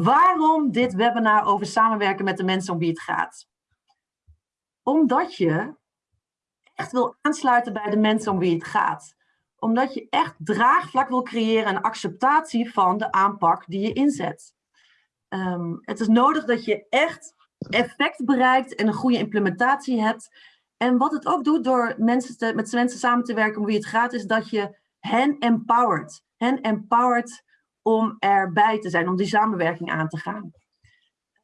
Waarom dit webinar over samenwerken met de mensen om wie het gaat? Omdat je echt wil aansluiten bij de mensen om wie het gaat. Omdat je echt draagvlak wil creëren en acceptatie van de aanpak die je inzet. Ehm, het is nodig dat je echt effect bereikt en een goede implementatie hebt. En wat het ook doet door mensen te, met mensen samen te werken om wie het gaat, is dat je hen empowert. Hen empowert om erbij te zijn, om die samenwerking aan te gaan.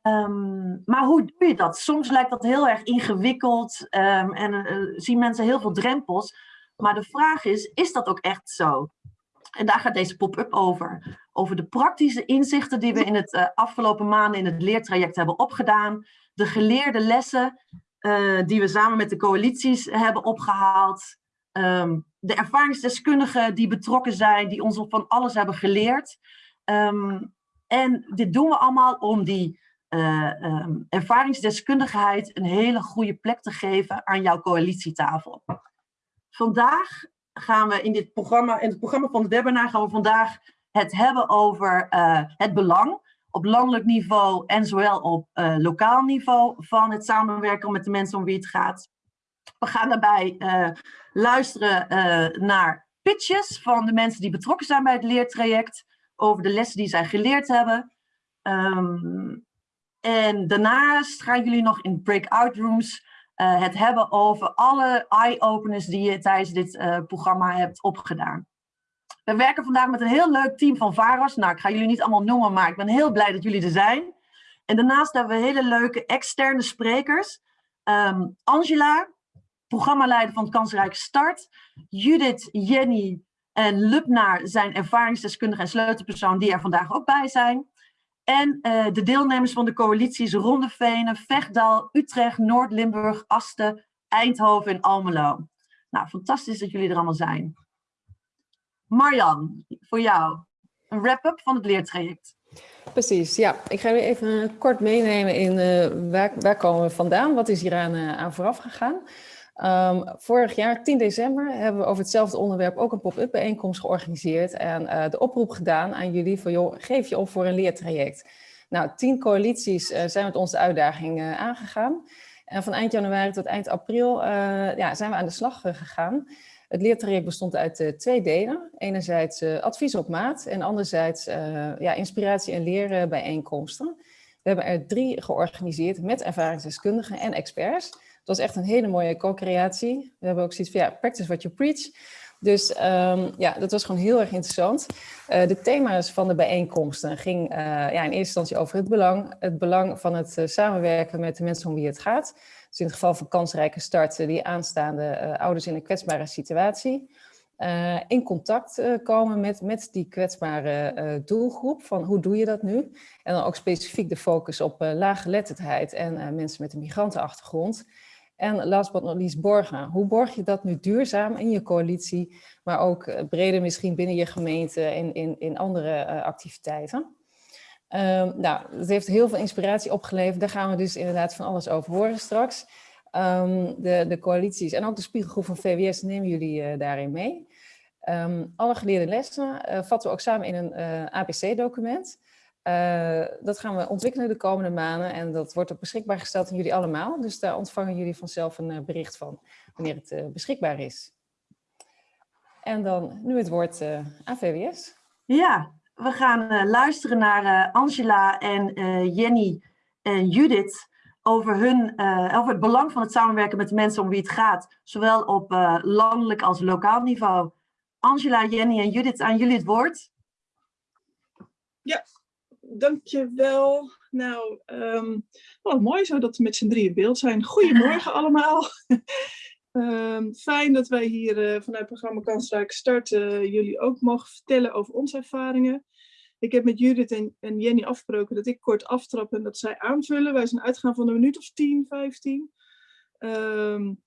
Ehm, maar hoe doe je dat? Soms lijkt dat heel erg ingewikkeld um, en uh, zien mensen heel veel drempels. Maar de vraag is, is dat ook echt zo? En daar gaat deze pop-up over. Over de praktische inzichten die we in het uh, afgelopen maanden in het leertraject hebben opgedaan. De geleerde lessen uh, die we samen met de coalities hebben opgehaald. Um, de ervaringsdeskundigen die betrokken zijn, die ons van alles hebben geleerd. Um, en dit doen we allemaal om die uh, um, ervaringsdeskundigheid een hele goede plek te geven aan jouw coalitietafel. Vandaag gaan we in dit programma, in het programma van het webinar, gaan we vandaag het hebben over uh, het belang op landelijk niveau en zowel op uh, lokaal niveau van het samenwerken met de mensen om wie het gaat. We gaan daarbij uh, luisteren uh, naar pitches van de mensen die betrokken zijn bij het leertraject over de lessen die zij geleerd hebben. Um, en daarnaast gaan jullie nog in breakout rooms uh, het hebben over alle eye-openers die je tijdens dit programma hebt opgedaan. We werken vandaag met een heel leuk team van VARAS. Nou, ik ga jullie niet allemaal noemen, maar ik ben heel blij dat jullie er zijn. En daarnaast hebben we hele leuke externe sprekers. Um, Angela, programmaleider van het Kansrijke Start. Judith, Jenny en Lubnaar zijn ervaringsdeskundige en sleutelpersoon die er vandaag ook bij zijn. En uh, de deelnemers van de coalities Rondevenen, Vechtdal, Utrecht, Noord-Limburg, Asten, Eindhoven en Almelo. Nou, fantastisch dat jullie er allemaal zijn. Marjan, voor jou, een wrap-up van het leertraject. Precies, ja. Ik ga u even kort meenemen in uh, waar, waar komen we vandaan, wat is hier aan, uh, aan vooraf gegaan. Um, vorig jaar, 10 december, hebben we over hetzelfde onderwerp ook een pop-up bijeenkomst georganiseerd en uh, de oproep gedaan aan jullie van, joh, geef je op voor een leertraject. Nou, tien coalities uh, zijn met ons de uitdaging uh, aangegaan. En van eind januari tot eind april ja, zijn we aan de slag gegaan. Het leertraject bestond uit twee delen. Enerzijds advies op maat en anderzijds ja, inspiratie- en leren bijeenkomsten. We hebben er drie georganiseerd met ervaringsdeskundigen en experts was echt een hele mooie co-creatie. We hebben ook zoiets van, ja, practice what you preach. Dus um, ja, dat was gewoon heel erg interessant. Uh, de thema's van de bijeenkomsten ging uh, ja, in eerste instantie over het belang. Het belang van het uh, samenwerken met de mensen om wie het gaat. Dus in het geval van kansrijke starten, die aanstaande ouders in een kwetsbare situatie. in contact komen met, met die kwetsbare doelgroep. Van hoe doe je dat nu? En dan ook specifiek de focus op laaggeletterdheid en mensen met een migrantenachtergrond. En last but not least borgen. Hoe borg je dat nu duurzaam in je coalitie, maar ook eh, breder misschien binnen je gemeente en in, in andere uh, activiteiten? Um, nou, dat heeft heel veel inspiratie opgeleverd. Daar gaan we dus inderdaad van alles over horen straks. Um, de, de coalities en ook de spiegelgroep van VWS nemen jullie uh, daarin mee. Um, alle geleerde lessen vatten we ook samen in een APC-document. Uh, dat gaan we ontwikkelen de komende maanden en dat wordt ook beschikbaar gesteld aan jullie allemaal. Dus daar ontvangen jullie vanzelf een uh, bericht van wanneer het uh, beschikbaar is. En dan nu het woord aan VWS. Ja, we gaan luisteren naar Angela en Jenny en Judith over, hun, over het belang van het samenwerken met de mensen om wie het gaat. Zowel op landelijk als lokaal niveau. Angela, Jenny en Judith, aan jullie het woord. Ja, dankjewel. Nou, um, oh, mooi zo dat we met z'n drieën beeld zijn. Goedemorgen allemaal. um, fijn dat wij hier uh, vanuit het programma Kansrijk starten uh, jullie ook mogen vertellen over onze ervaringen. Ik heb met Judith en, en, Jenny afgesproken dat ik kort aftrap en dat zij aanvullen. Wij zijn uitgegaan van een minuut of 10, 15. Um,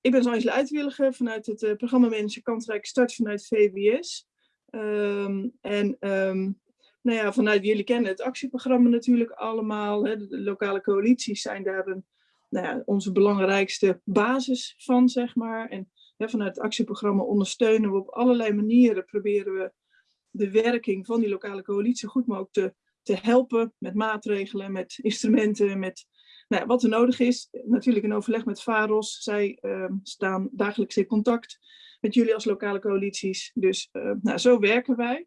ik ben Angela Uitwilliger vanuit het uh, programma Manager Kansrijk Start vanuit VWS. en nou ja, vanuit jullie kennen het actieprogramma natuurlijk allemaal. Hè. De, lokale coalities zijn daar een, nou ja, onze belangrijkste basis van, zeg maar. En hè, vanuit het actieprogramma ondersteunen we op allerlei manieren, proberen we de werking van die lokale coalitie goed mogelijk te te helpen met maatregelen, met instrumenten, met nou, wat er nodig is. Natuurlijk in overleg met VAROS. Zij ehm, staan dagelijks in contact met jullie als lokale coalities. Dus nou, zo werken wij.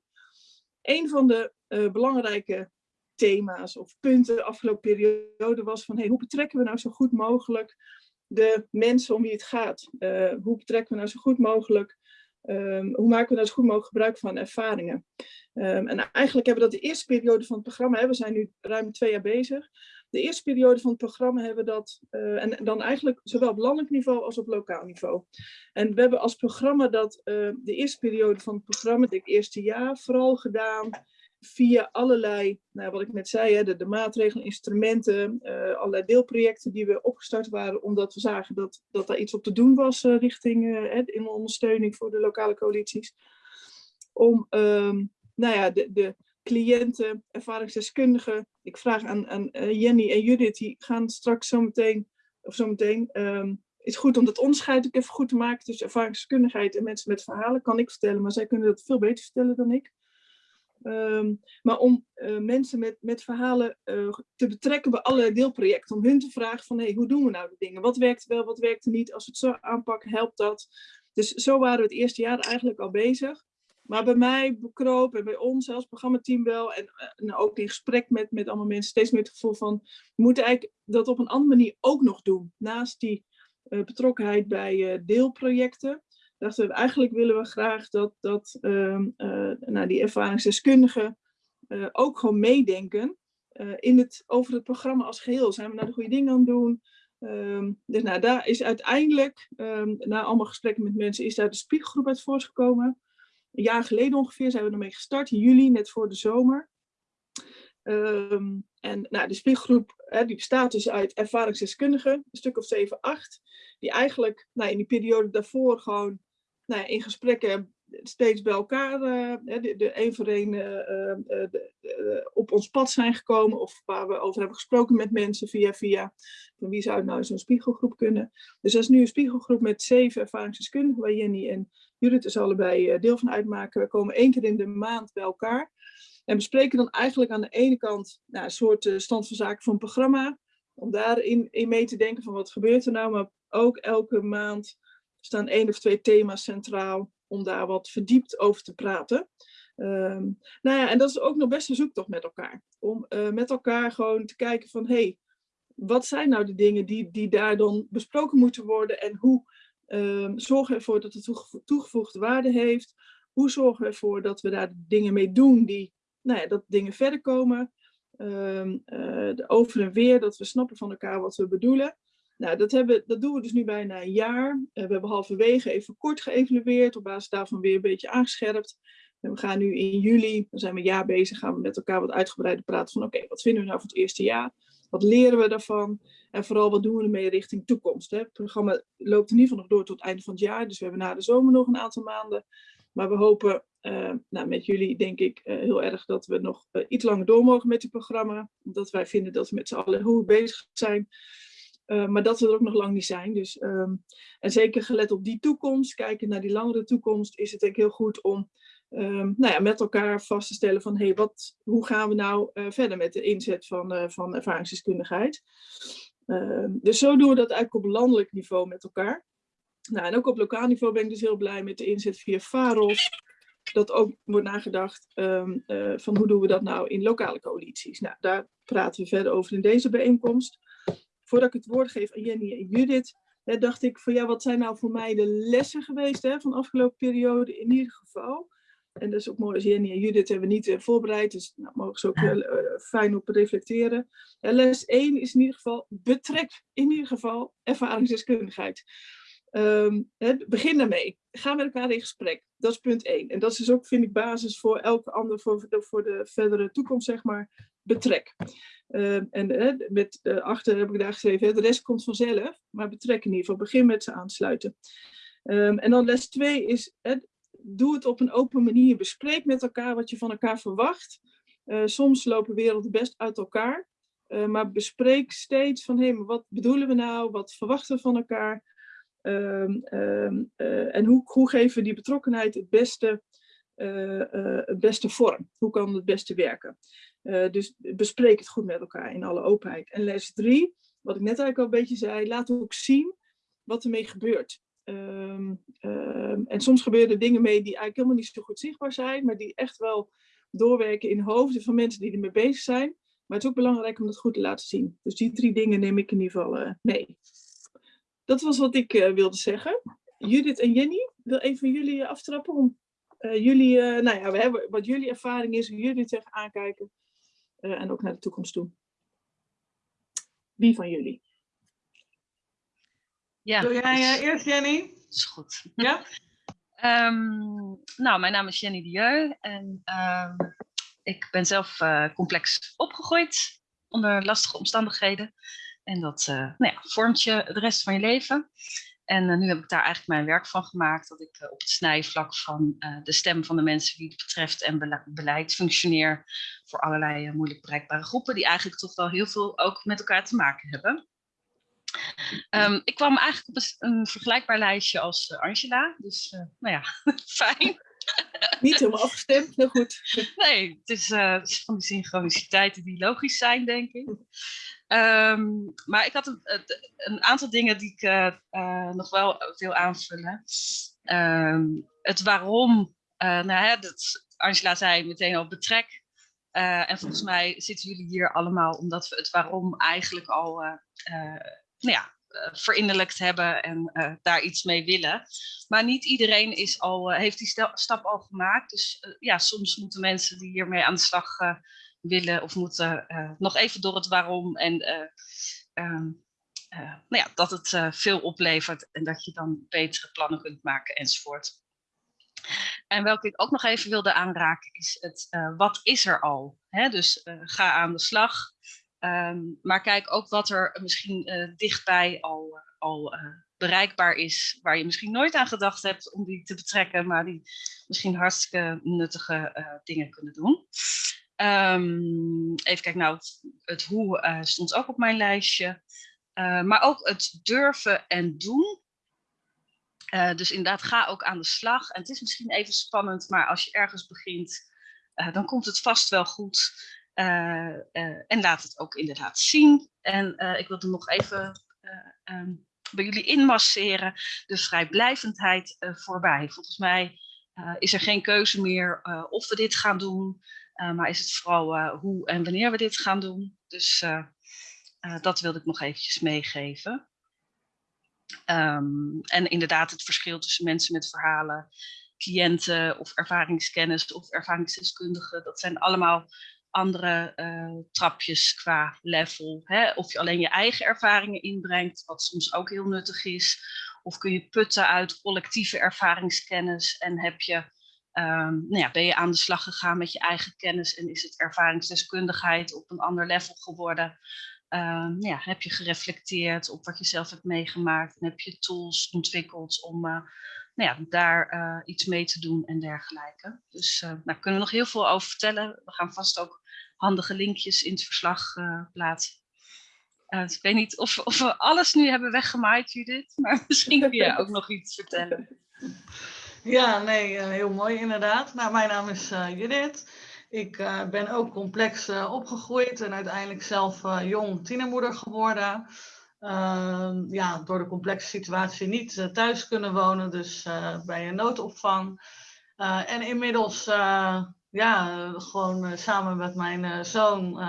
Een van de belangrijke thema's of punten de afgelopen periode was van hey, hoe betrekken we nou zo goed mogelijk de mensen om wie het gaat? Uh, hoe betrekken we nou zo goed mogelijk, um, hoe maken we nou zo goed mogelijk gebruik van ervaringen? Um, en eigenlijk hebben we dat de eerste periode van het programma, hè, we zijn nu ruim twee jaar bezig, de eerste periode van het programma hebben we dat, uh, en dan eigenlijk zowel op landelijk niveau als op lokaal niveau. En we hebben als programma dat uh, de eerste periode van het programma, het eerste jaar, vooral gedaan via allerlei, nou, wat ik net zei, hè, de, maatregelen, instrumenten, uh, allerlei deelprojecten die we opgestart waren, omdat we zagen dat, dat daar iets op te doen was richting in ondersteuning voor de lokale coalities. Om um, nou ja, de, de cliënten, ervaringsdeskundigen, ik vraag aan, aan Jenny en Judith, die gaan straks zometeen, of zometeen, um, is goed om dat onderscheid ook even goed te maken tussen ervaringsdeskundigheid en mensen met verhalen, kan ik vertellen, maar zij kunnen dat veel beter vertellen dan ik. Um, maar om uh, mensen met, met verhalen uh, te betrekken bij allerlei deelprojecten. Om hun te vragen van, hey, hoe doen we nou de dingen? Wat werkt wel, wat werkt er niet? Als we het zo aanpakken, helpt dat? Dus zo waren we het eerste jaar eigenlijk al bezig. Maar bij mij bekroop en bij ons als programmateam wel. En, en ook in gesprek met, met allemaal mensen steeds meer het gevoel van... We moeten eigenlijk dat op een andere manier ook nog doen. Naast die uh, betrokkenheid bij deelprojecten dachten we, eigenlijk willen we graag dat, dat uh, nou, die ervaringsdeskundigen ook gewoon meedenken in het, over het programma als geheel. Zijn we nou de goede dingen aan het doen? Um, dus nou, daar is uiteindelijk, um, na allemaal gesprekken met mensen, is daar de spiegelgroep uit voortgekomen. Een jaar geleden ongeveer zijn we ermee gestart, in juli, net voor de zomer. Um, en nou, de spiegelgroep hè, die bestaat dus uit ervaringsdeskundigen, een stuk of 7, 8, die eigenlijk nou, in die periode daarvoor gewoon nou, in gesprekken steeds bij elkaar, uh, de, de een voor een uh, op ons pad zijn gekomen of waar we over hebben gesproken met mensen via via van wie zou nou zo'n spiegelgroep kunnen. Dus dat is nu een spiegelgroep met zeven ervaringsdeskundigen waar Jenny en Judith dus allebei deel van uitmaken. We komen één keer in de maand bij elkaar en bespreken dan eigenlijk aan de ene kant nou, een soort stand van zaken van programma, om daarin in mee te denken van wat gebeurt er nou, maar ook elke maand staan één of twee thema's centraal om daar wat verdiept over te praten. Um, nou ja, en dat is ook nog best een zoektocht met elkaar. Om uh, met elkaar gewoon te kijken van, hé, hey, wat zijn nou de dingen die, die daar dan besproken moeten worden en hoe um, zorgen we ervoor dat het toegevoegde waarde heeft? Hoe zorgen we ervoor dat we daar dingen mee doen die, nou ja, dat dingen verder komen? Uh, de over en weer, dat we snappen van elkaar wat we bedoelen. Nou, dat, hebben, dat doen we dus nu bijna een jaar. Uh, we hebben halverwege even kort geëvalueerd, op basis daarvan weer een beetje aangescherpt. We gaan nu in juli, dan zijn we een jaar bezig, gaan we met elkaar wat uitgebreider praten van oké, wat vinden we nou van het eerste jaar? Wat leren we daarvan? En vooral wat doen we ermee richting toekomst? Hè? Het programma loopt in ieder geval nog door tot het einde van het jaar, dus we hebben na de zomer nog een aantal maanden. Maar we hopen uh, nou, met jullie denk ik uh, heel erg dat we nog uh, iets langer door mogen met het programma. Omdat wij vinden dat we met z'n allen heel bezig zijn. Maar dat we er ook nog lang niet zijn. Dus, um, en zeker gelet op die toekomst, kijken naar die langere toekomst, is het denk ik heel goed om um, nou ja, met elkaar vast te stellen van hey, wat, hoe gaan we nou uh, verder met de inzet van, uh, van ervaringsdeskundigheid. Ehm, dus zo doen we dat eigenlijk op landelijk niveau met elkaar. Nou, en ook op lokaal niveau ben ik dus heel blij met de inzet via VAROS. Dat ook wordt nagedacht um, van hoe doen we dat nou in lokale coalities. Nou, daar praten we verder over in deze bijeenkomst voordat ik het woord geef aan Jenny en Judith, dacht ik van ja, wat zijn nou voor mij de lessen geweest hè, van de afgelopen periode in ieder geval. En dat is ook mooi als Jenny en Judith hebben we niet uh, voorbereid, dus nou, mogen ze ook uh, fijn op reflecteren. les 1 is in ieder geval betrek in ieder geval ervaringsdeskundigheid. Um, hè, begin daarmee. Ga met elkaar in gesprek. Dat is punt 1. En dat is dus ook, vind ik, basis voor elke ander, voor de, voor de verdere toekomst, zeg maar, betrek. Uh, en met uh, achter heb ik daar geschreven, de rest komt vanzelf, maar betrek in ieder geval, begin met ze aansluiten. Um, en dan les 2 is, doe het op een open manier, bespreek met elkaar wat je van elkaar verwacht. Eh, soms lopen werelden best uit elkaar, eh, maar bespreek steeds van, hé, wat bedoelen we nou, wat verwachten we van elkaar? Um, um, en hoe, hoe geven we die betrokkenheid het beste, het beste vorm? Hoe kan het beste werken? dus bespreek het goed met elkaar in alle openheid. En les drie, wat ik net eigenlijk al een beetje zei, laat ook zien wat ermee gebeurt. Ehm, ehm, en soms gebeuren er dingen mee die eigenlijk helemaal niet zo goed zichtbaar zijn, maar die echt wel doorwerken in hoofden van mensen die ermee bezig zijn. Maar het is ook belangrijk om dat goed te laten zien. Dus die drie dingen neem ik in ieder geval uh, mee. Dat was wat ik uh, wilde zeggen. Judith en Jenny, wil een van jullie aftrappen om jullie, nou ja, we hebben wat jullie ervaring is, hoe jullie tegen aankijken en ook naar de toekomst toe. Wie van jullie? Ja, Doe jij eerst, Jenny? is goed. Ja? Um, nou, mijn naam is Jenny Dieu en um, ik ben zelf uh, complex opgegroeid onder lastige omstandigheden. En dat uh, nou ja, vormt je de rest van je leven. En uh, nu heb ik daar eigenlijk mijn werk van gemaakt, dat ik op het snijvlak van de stem van de mensen die het betreft en bele beleid functioneer voor allerlei moeilijk bereikbare groepen, die eigenlijk toch wel heel veel ook met elkaar te maken hebben. Um, ik kwam eigenlijk op een, vergelijkbaar lijstje als uh, Angela, dus uh, nou ja, fijn. Niet helemaal afgestemd, maar goed. Nee, het is, uh, het is van die synchroniciteiten die logisch zijn, denk ik. Um, maar ik had een, een, aantal dingen die ik nog wel wil aanvullen. Um, het waarom, nou ja, dat Angela zei meteen al betrek. en volgens mij zitten jullie hier allemaal omdat we het waarom eigenlijk al nou ja, uh, verinnerlijkt hebben en uh, daar iets mee willen. Maar niet iedereen is al, uh, heeft die stap al gemaakt. Dus ja, soms moeten mensen die hiermee aan de slag willen of moeten nog even door het waarom. En um, nou ja, dat het veel oplevert en dat je dan betere plannen kunt maken enzovoort. En welke ik ook nog even wilde aanraken is het wat is er al? Hè? Dus ga aan de slag. Um, maar kijk ook wat er misschien uh, dichtbij al, uh, al uh, bereikbaar is, waar je misschien nooit aan gedacht hebt om die te betrekken, maar die misschien hartstikke nuttige dingen kunnen doen. Um, even kijken, nou, het, het hoe stond ook op mijn lijstje. maar ook het durven en doen. dus inderdaad, ga ook aan de slag. En het is misschien even spannend, maar als je ergens begint, dan komt het vast wel goed. Uh, uh, en laat het ook inderdaad zien. En uh, ik wilde nog even um, bij jullie inmasseren de vrijblijvendheid voorbij. Volgens mij is er geen keuze meer of we dit gaan doen, maar is het vooral hoe en wanneer we dit gaan doen. Dus dat wilde ik nog eventjes meegeven. Um, en inderdaad het verschil tussen mensen met verhalen, cliënten of ervaringskennis of ervaringsdeskundigen, dat zijn allemaal andere uh, trapjes qua level. Hè? Of je alleen je eigen ervaringen inbrengt, wat soms ook heel nuttig is. Of kun je putten uit collectieve ervaringskennis en heb je, um, nou ja, ben je aan de slag gegaan met je eigen kennis en is het ervaringsdeskundigheid op een ander level geworden. Um, ja, heb je gereflecteerd op wat je zelf hebt meegemaakt en heb je tools ontwikkeld om uh, nou ja, daar uh, iets mee te doen en dergelijke. Dus daar kunnen we nog heel veel over vertellen. We gaan vast ook handige linkjes in het verslag plaatsen. Dus ik weet niet of, of, we alles nu hebben weggemaaid, Judith, maar misschien kun je ook nog iets vertellen. Ja, nee, heel mooi inderdaad. Nou, mijn naam is Judith. Ik ben ook complex opgegroeid en uiteindelijk zelf jong tienermoeder geworden. Uh, ja, door de complexe situatie niet uh, thuis kunnen wonen, dus uh, bij een noodopvang. Eh, en inmiddels ja, gewoon samen met mijn zoon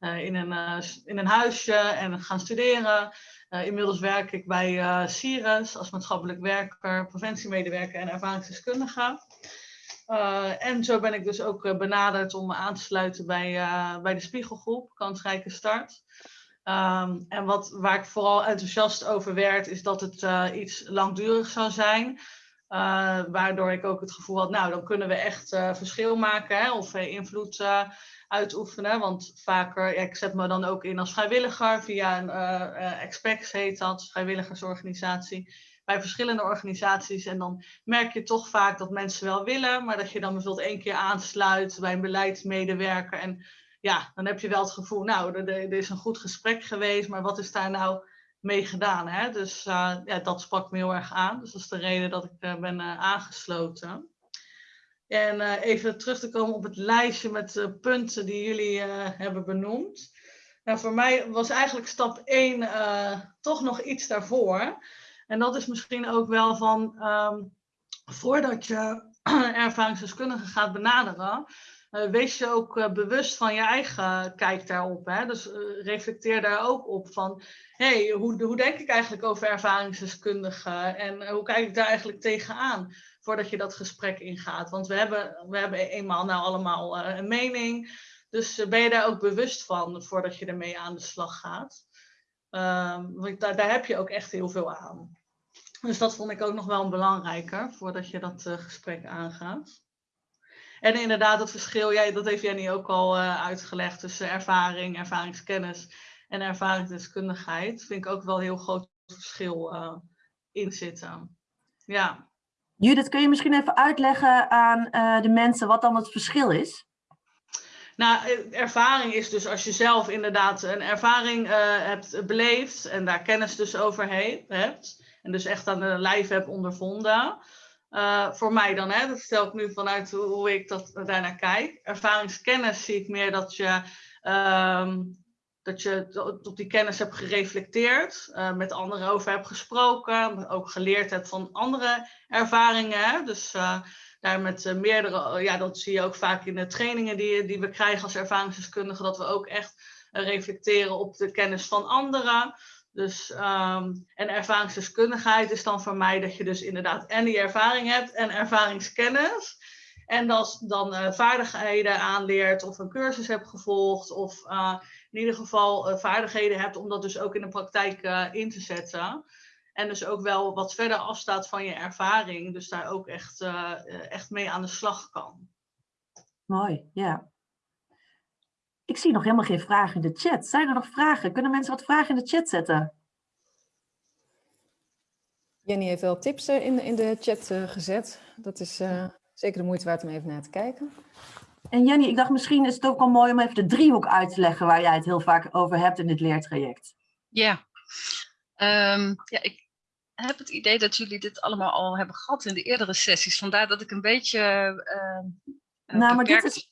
in, een, in een huisje en gaan studeren. inmiddels werk ik bij Sires als maatschappelijk werker, preventiemedewerker en ervaringsdeskundige. En zo ben ik dus ook benaderd om me aan te sluiten bij, bij de Spiegelgroep, Kansrijke Start. Um, en wat, waar ik vooral enthousiast over werd, is dat het uh, iets langdurig zou zijn. Uh, waardoor ik ook het gevoel had, nou, dan kunnen we echt uh, verschil maken hè, of invloed uitoefenen. Want vaker, ik zet me dan ook in als vrijwilliger via een Expex heet dat, vrijwilligersorganisatie. Bij verschillende organisaties. En dan merk je toch vaak dat mensen wel willen, maar dat je dan bijvoorbeeld één keer aansluit bij een beleidsmedewerker. En ja, dan heb je wel het gevoel, nou, er, er, is een goed gesprek geweest, maar wat is daar nou mee gedaan? Hè? Dus uh, ja, dat sprak me heel erg aan. Dus dat is de reden dat ik uh, ben uh, aangesloten. En even terug te komen op het lijstje met punten die jullie hebben benoemd. Nou, voor mij was eigenlijk stap 1 toch nog iets daarvoor. En dat is misschien ook wel van, ehm, voordat je ervaringsdeskundige gaat benaderen, uh, wees je ook uh, bewust van je eigen kijk daarop. Hè? Dus uh, reflecteer daar ook op van, hé, hey, hoe, hoe denk ik eigenlijk over ervaringsdeskundigen en hoe kijk ik daar eigenlijk tegenaan voordat je dat gesprek ingaat. Want we hebben, we hebben eenmaal nou allemaal een mening, dus ben je daar ook bewust van voordat je ermee aan de slag gaat. Ehm, want daar, heb je ook echt heel veel aan. Dus dat vond ik ook nog wel belangrijker voordat je dat gesprek aangaat. En inderdaad, het verschil, jij, dat heeft Jenny ook al uh, uitgelegd, tussen ervaring, ervaringskennis en ervaringsdeskundigheid. Vind ik ook wel een heel groot verschil uh, in zitten. Ja. Judith, kun je misschien even uitleggen aan de mensen wat dan het verschil is? Nou, ervaring is dus als je zelf inderdaad een ervaring hebt beleefd en daar kennis dus over hebt. En dus echt aan de lijf hebt ondervonden. Uh, voor mij dan, hè, dat stel ik nu vanuit hoe, ik dat daarnaar kijk. Ervaringskennis zie ik meer dat je, um, dat je op die kennis hebt gereflecteerd, met anderen over hebt gesproken, ook geleerd hebt van andere ervaringen. Dus daar met meerdere, ja, dat zie je ook vaak in de trainingen die, die we krijgen als ervaringsdeskundigen, dat we ook echt reflecteren op de kennis van anderen. Dus, um, en ervaringsdeskundigheid is dan voor mij dat je dus inderdaad en die ervaring hebt en ervaringskennis. En dat dan vaardigheden aanleert of een cursus hebt gevolgd of in ieder geval vaardigheden hebt om dat dus ook in de praktijk in te zetten. En dus ook wel wat verder afstaat van je ervaring, dus daar ook echt, echt mee aan de slag kan. Mooi, ja. Ik zie nog helemaal geen vragen in de chat. Zijn er nog vragen? Kunnen mensen wat vragen in de chat zetten? Jenny heeft wel tips eh, in, in de chat uh, gezet. Dat is uh, zeker de moeite waard om even naar te kijken. En Jenny, ik dacht misschien is het ook wel mooi om even de driehoek uit te leggen waar jij het heel vaak over hebt in dit leertraject. Ja, um, ja ik heb het idee dat jullie dit allemaal al hebben gehad in de eerdere sessies. Vandaar dat ik een beetje uh, nou, maar dit is,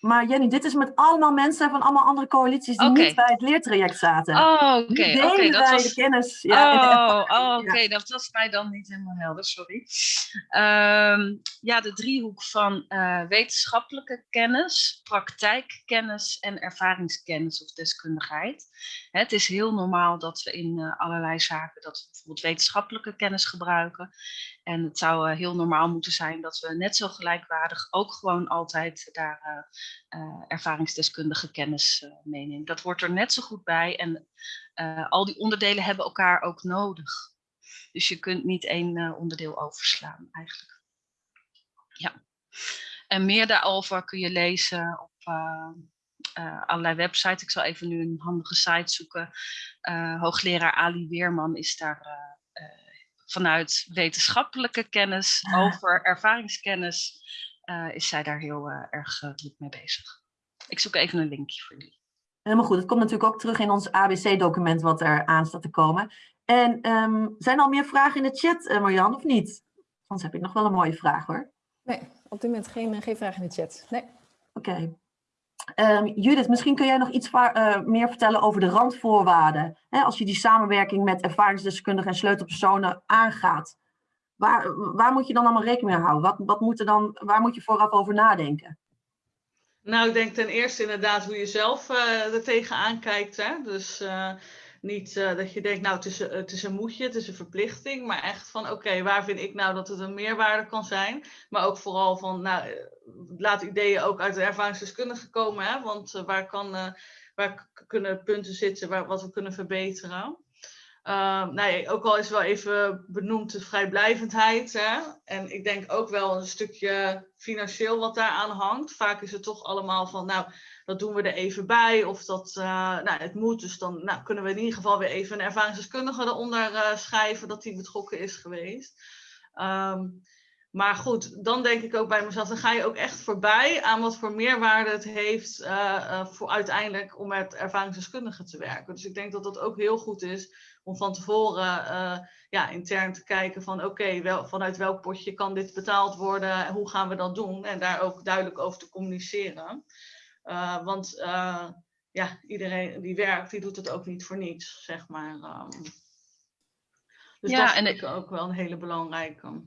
maar Jenny, dit is met allemaal mensen van allemaal andere coalities die okay. niet bij het leertraject zaten. Oh, oké. Okay, okay, dat was... de kennis. Ja, oh, oh oké. Dat was mij dan niet helemaal helder, sorry. Um, ja, de driehoek van uh, wetenschappelijke kennis, praktijkkennis en ervaringskennis of deskundigheid. Het is heel normaal dat we in uh, allerlei zaken dat we bijvoorbeeld wetenschappelijke kennis gebruiken. En het zou uh, heel normaal moeten zijn dat we net zo gelijkwaardig ook gewoon altijd daar uh, ervaringsdeskundige kennis meenemen. Dat wordt er net zo goed bij en al die onderdelen hebben elkaar ook nodig. Dus je kunt niet één onderdeel overslaan eigenlijk. Ja. En meer daarover kun je lezen op allerlei websites. Ik zal even nu een handige site zoeken. hoogleraar Ali Weerman is daar vanuit wetenschappelijke kennis over ervaringskennis uh, is zij daar heel uh, erg uh, druk mee bezig. Ik zoek even een linkje voor jullie. Helemaal goed. Het komt natuurlijk ook terug in ons ABC-document wat er aan staat te komen. En um, zijn er al meer vragen in de chat, Marjan, of niet? Anders heb ik nog wel een mooie vraag hoor. Nee, op dit moment geen, geen vraag in de chat. Nee. Oké. Okay. Um, Judith, misschien kun jij nog iets uh, meer vertellen over de randvoorwaarden. Hè, als je die samenwerking met ervaringsdeskundigen en sleutelpersonen aangaat. Waar, waar moet je dan allemaal rekening mee houden? Wat, wat moet er dan, waar moet je vooraf over nadenken? Nou, ik denk ten eerste inderdaad hoe je zelf uh, er tegenaan kijkt. Hè? Dus uh, niet uh, dat je denkt, nou het is, het is een moedje, het is een verplichting. Maar echt van, oké, waar vind ik nou dat het een meerwaarde kan zijn? Maar ook vooral van, nou, laat ideeën ook uit de ervaringsdeskundige komen. Hè? Want waar, kan, waar kunnen punten zitten waar, wat we kunnen verbeteren? Uh, nee, ook al is wel even benoemd de vrijblijvendheid. Hè? En ik denk ook wel een stukje financieel wat daaraan hangt. Vaak is het toch allemaal van, nou, dat doen we er even bij. Of dat, uh, nou, het moet. Dus dan nou, kunnen we in ieder geval weer even een ervaringsdeskundige eronder uh, schrijven dat die betrokken is geweest. Um, maar goed, dan denk ik ook bij mezelf, dan ga je ook echt voorbij aan wat voor meerwaarde het heeft uh, voor uiteindelijk om met ervaringsdeskundigen te werken. Dus ik denk dat dat ook heel goed is om van tevoren ja, intern te kijken van oké, wel, vanuit welk potje kan dit betaald worden, hoe gaan we dat doen en daar ook duidelijk over te communiceren. Want ja, iedereen die werkt, die doet het ook niet voor niets, zeg maar. Um, dus ja, dat vind en ik ook wel een hele belangrijke.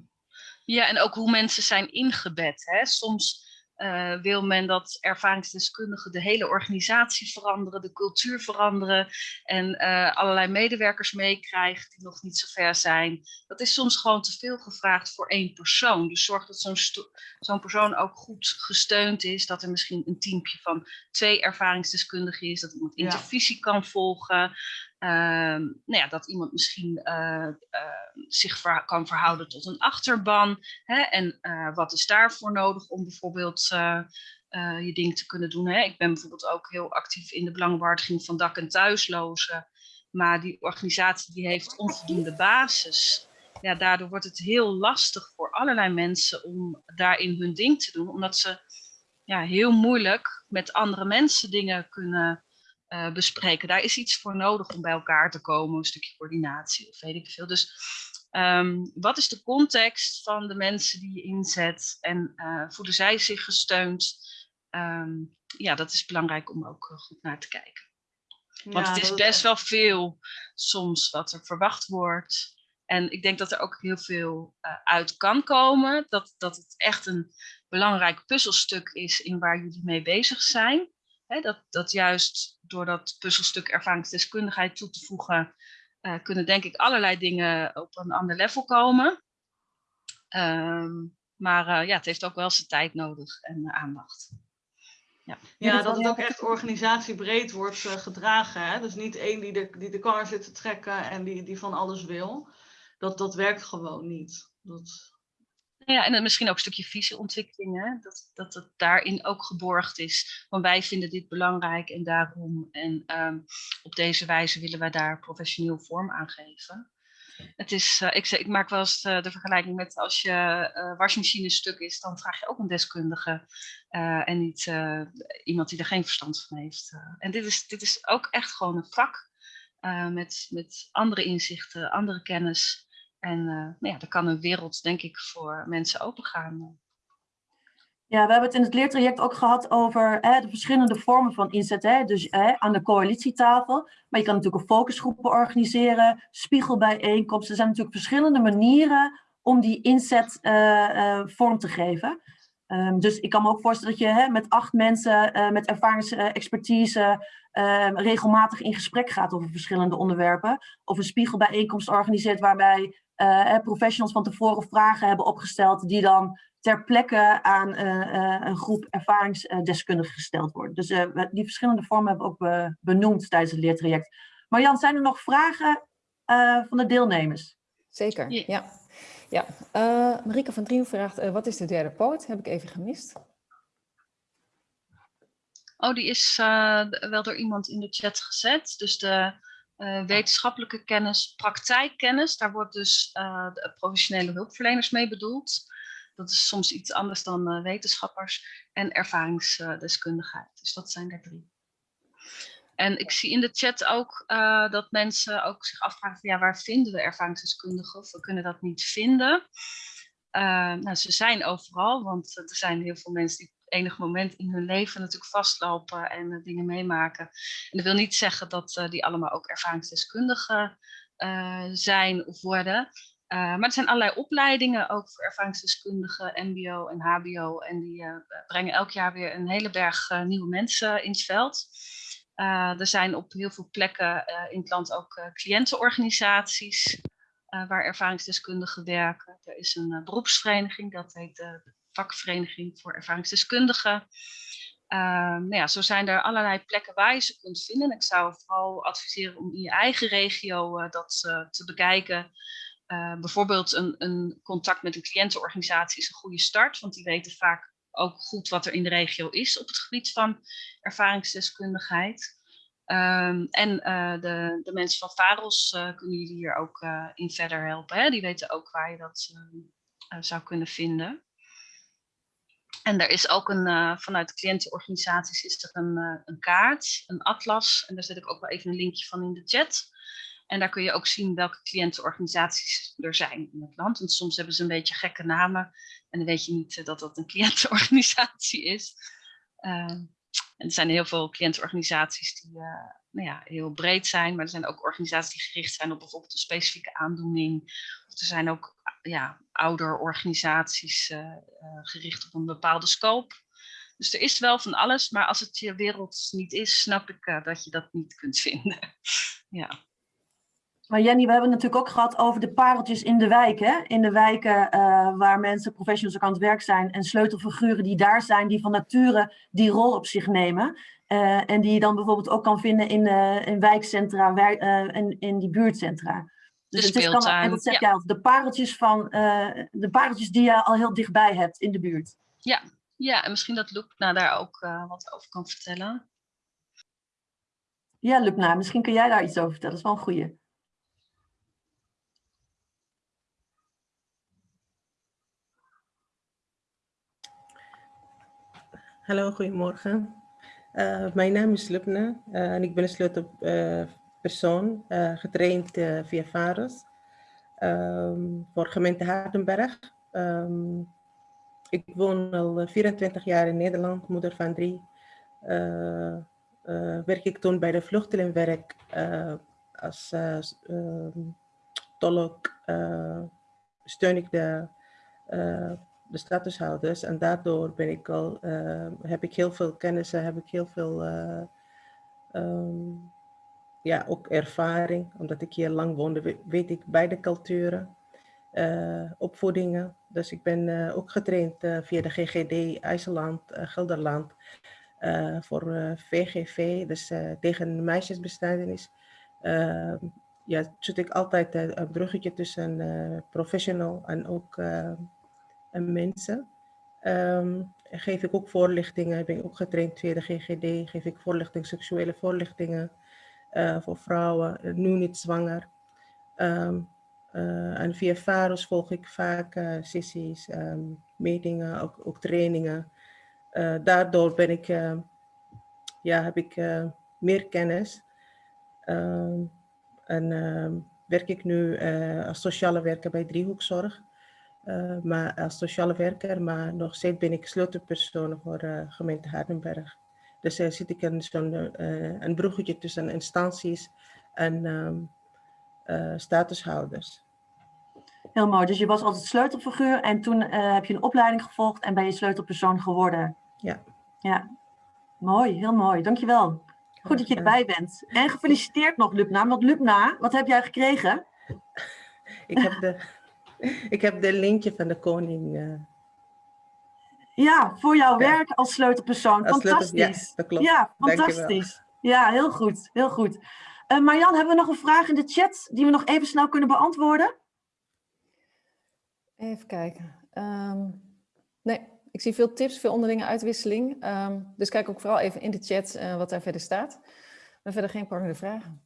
Ja, en ook hoe mensen zijn ingebed. Hè? Soms uh, wil men dat ervaringsdeskundigen de hele organisatie veranderen, de cultuur veranderen en uh, allerlei medewerkers meekrijgen die nog niet zo ver zijn. Dat is soms gewoon te veel gevraagd voor één persoon. Dus zorg dat zo'n zo'n persoon ook goed gesteund is, dat er misschien een teampje van twee ervaringsdeskundigen is, dat iemand intervisie ja. kan volgen, Ehm, nou ja, dat iemand misschien uh, uh, zich kan verhouden tot een achterban. Hè? En uh, wat is daarvoor nodig om bijvoorbeeld je ding te kunnen doen. Hè? Ik ben bijvoorbeeld ook heel actief in de belangenbehartiging van dak- en thuislozen. Maar die organisatie die heeft onvoldoende basis. Ja, daardoor wordt het heel lastig voor allerlei mensen om daarin hun ding te doen. Omdat ze ja, heel moeilijk met andere mensen dingen kunnen uh, bespreken. Daar is iets voor nodig om bij elkaar te komen, een stukje coördinatie of weet ik veel. Dus um, wat is de context van de mensen die je inzet en uh, voelen zij zich gesteund? Um, ja, dat is belangrijk om ook uh, goed naar te kijken. Want ja, het is best wel veel soms wat er verwacht wordt. En ik denk dat er ook heel veel uit kan komen. Dat, dat het echt een belangrijk puzzelstuk is in waar jullie mee bezig zijn dat, dat juist door dat puzzelstuk ervaringsdeskundigheid toe te voegen, uh, kunnen denk ik allerlei dingen op een ander level komen. Um, maar uh, ja, het heeft ook wel zijn tijd nodig en uh, aandacht. Ja. ja, dat het ook echt organisatiebreed wordt gedragen. Hè? Dus niet één die de, die de kar zit te trekken en die, die van alles wil. Dat, dat werkt gewoon niet. Dat, ja, en misschien ook een stukje visieontwikkeling, hè? Dat, dat het daarin ook geborgd is. Want wij vinden dit belangrijk en daarom. En um, op deze wijze willen wij daar professioneel vorm aan geven. Het is, uh, ik, ik, maak wel eens de, de, vergelijking met als je uh, wasmachine stuk is, dan vraag je ook een deskundige en niet iemand die er geen verstand van heeft. en dit is, dit is ook echt gewoon een vak met, met andere inzichten, andere kennis. En uh, nou ja, er kan een wereld, denk ik, voor mensen opengaan. Ja, we hebben het in het leertraject ook gehad over hè, de verschillende vormen van inzet. Hè, dus hè, aan de coalitietafel. Maar je kan natuurlijk focusgroepen organiseren, spiegelbijeenkomsten. Er zijn natuurlijk verschillende manieren om die inzet uh, vorm te geven. Um, dus ik kan me ook voorstellen dat je hè, met acht mensen uh, met ervaringsexpertise regelmatig in gesprek gaat over verschillende onderwerpen. Of een spiegelbijeenkomst organiseert waarbij professionals van tevoren vragen hebben opgesteld die dan ter plekke aan uh, een groep ervaringsdeskundigen gesteld worden. Dus die verschillende vormen hebben we ook benoemd tijdens het leertraject. Marjan, zijn er nog vragen van de deelnemers? Zeker, ja. ja. Uh, Marike van Drien vraagt, wat is de derde poot? Heb ik even gemist. Oh, die is wel door iemand in de chat gezet. Dus de uh, wetenschappelijke kennis, praktijkkennis. Daar wordt dus uh, de professionele hulpverleners mee bedoeld. Dat is soms iets anders dan uh, wetenschappers. En ervaringsdeskundigheid. Dus dat zijn er drie. En ik zie in de chat ook dat mensen ook zich afvragen van ja, waar vinden we ervaringsdeskundigen? Of we kunnen dat niet vinden. nou, ze zijn overal, want er zijn heel veel mensen die enig moment in hun leven natuurlijk vastlopen en uh, dingen meemaken. En dat wil niet zeggen dat uh, die allemaal ook ervaringsdeskundigen uh, zijn of worden. maar er zijn allerlei opleidingen, ook voor ervaringsdeskundigen, mbo en hbo. En die brengen elk jaar weer een hele berg nieuwe mensen in het veld. er zijn op heel veel plekken in het land ook cliëntenorganisaties waar ervaringsdeskundigen werken. Er is een beroepsvereniging, dat heet vakvereniging voor ervaringsdeskundigen. Uh, nou ja, zo zijn er allerlei plekken waar je ze kunt vinden. Ik zou vooral adviseren om in je eigen regio uh, dat uh, te bekijken. Eh, bijvoorbeeld een, een, contact met een cliëntenorganisatie is een goede start, want die weten vaak ook goed wat er in de regio is op het gebied van ervaringsdeskundigheid. Um, en de, de, mensen van VAROS kunnen jullie hier ook in verder helpen. Hè? Die weten ook waar je dat zou kunnen vinden. En er is ook een, vanuit de cliëntenorganisaties is er een, een kaart, een atlas. En daar zet ik ook wel even een linkje van in de chat. En daar kun je ook zien welke cliëntenorganisaties er zijn in het land. Want soms hebben ze een beetje gekke namen. En dan weet je niet dat dat een cliëntenorganisatie is. Uh, en er zijn heel veel cliëntenorganisaties die nou ja, heel breed zijn, maar er zijn ook organisaties die gericht zijn op bijvoorbeeld een specifieke aandoening. Er zijn ook ja, ouderorganisaties uh, gericht op een bepaalde scope. Dus er is wel van alles, maar als het je wereld niet is, snap ik dat je dat niet kunt vinden. ja. Maar Jenny, we hebben het natuurlijk ook gehad over de pareltjes in de wijken. In de wijken waar mensen, professionals ook aan het werk zijn en sleutelfiguren die daar zijn, die van nature die rol op zich nemen. Uh, en die je dan bijvoorbeeld ook kan vinden in, uh, in wijkcentra wij, en in die buurtcentra. Dus het is dan, en dat zeg ja. jij al, de pareltjes, van, de pareltjes die je al heel dichtbij hebt in de buurt. Ja, ja en misschien dat Lupna daar ook wat over kan vertellen. Ja, Lupna, misschien kun jij daar iets over vertellen. Dat is wel een goeie. Hallo, goedemorgen. Uh, mijn naam is Lubna uh, en ik ben een sleutelpersoon, uh, getraind via VAROS um, voor gemeente Hardenberg. Ik woon al 24 jaar in Nederland, moeder van drie. werk ik toen bij de vluchtelingenwerk als tolk, steun ik de de statushouders. En daardoor ben ik al, uh, heb ik heel veel kennis, heb ik heel veel uh, um, ja, ook ervaring. Omdat ik hier lang woonde, weet ik beide culturen, uh, opvoedingen. Dus ik ben ook getraind via de GGD IJsland, Gelderland. voor VGV, dus tegen meisjesbestrijdenis. Ehm, ja, zit ik altijd een bruggetje tussen professional en ook en mensen. Um, geef ik ook voorlichtingen, ben ook getraind via de GGD, geef ik voorlichting, seksuele voorlichtingen uh, voor vrouwen, nu niet zwanger. Um, uh, en via VAROS volg ik vaak sessies, um, meetingen, ook, ook trainingen. daardoor ben ik, ja, heb ik meer kennis. en werk ik nu als sociale werker bij Driehoekzorg. Uh, maar als sociale werker, maar nog steeds ben ik sleutelpersoon voor uh, gemeente Hardenberg. Dus uh, zit ik in zo'n een bruggetje tussen instanties en um, statushouders. Heel mooi, dus je was altijd sleutelfiguur en toen heb je een opleiding gevolgd en ben je sleutelpersoon geworden. Ja. Ja, mooi, heel mooi, dankjewel. Goed dat je erbij bent. En gefeliciteerd nog Lubna, want Lubna, wat heb jij gekregen? ik heb de ik heb de lintje van de koning. Uh... Ja, voor jouw werk als sleutelpersoon. Als fantastisch. Sleutel, ja, dat klopt. Ja, fantastisch. Ja, heel goed. Heel goed. Uh, Marjan, hebben we nog een vraag in de chat die we nog even snel kunnen beantwoorden? Even kijken. Um, nee, ik zie veel tips, veel onderlinge uitwisseling. Um, dus kijk ook vooral even in de chat uh, wat daar verder staat. Maar verder geen prangende vragen.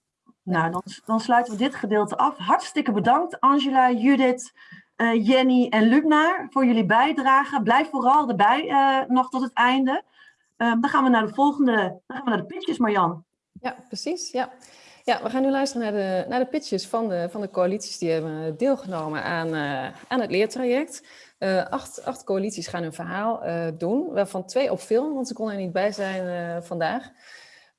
Nou, dan, dan, sluiten we dit gedeelte af. Hartstikke bedankt Angela, Judith, uh, Jenny en Lubna voor jullie bijdrage. Blijf vooral erbij uh, nog tot het einde. Uh, dan gaan we naar de volgende, dan gaan we naar de pitches, Marjan. Ja, precies. Ja. Ja, we gaan nu luisteren naar de, naar de pitches van de, van de coalities die hebben deelgenomen aan, aan het leertraject. acht, acht coalities gaan hun verhaal doen, waarvan twee op film, want ze konden er niet bij zijn vandaag.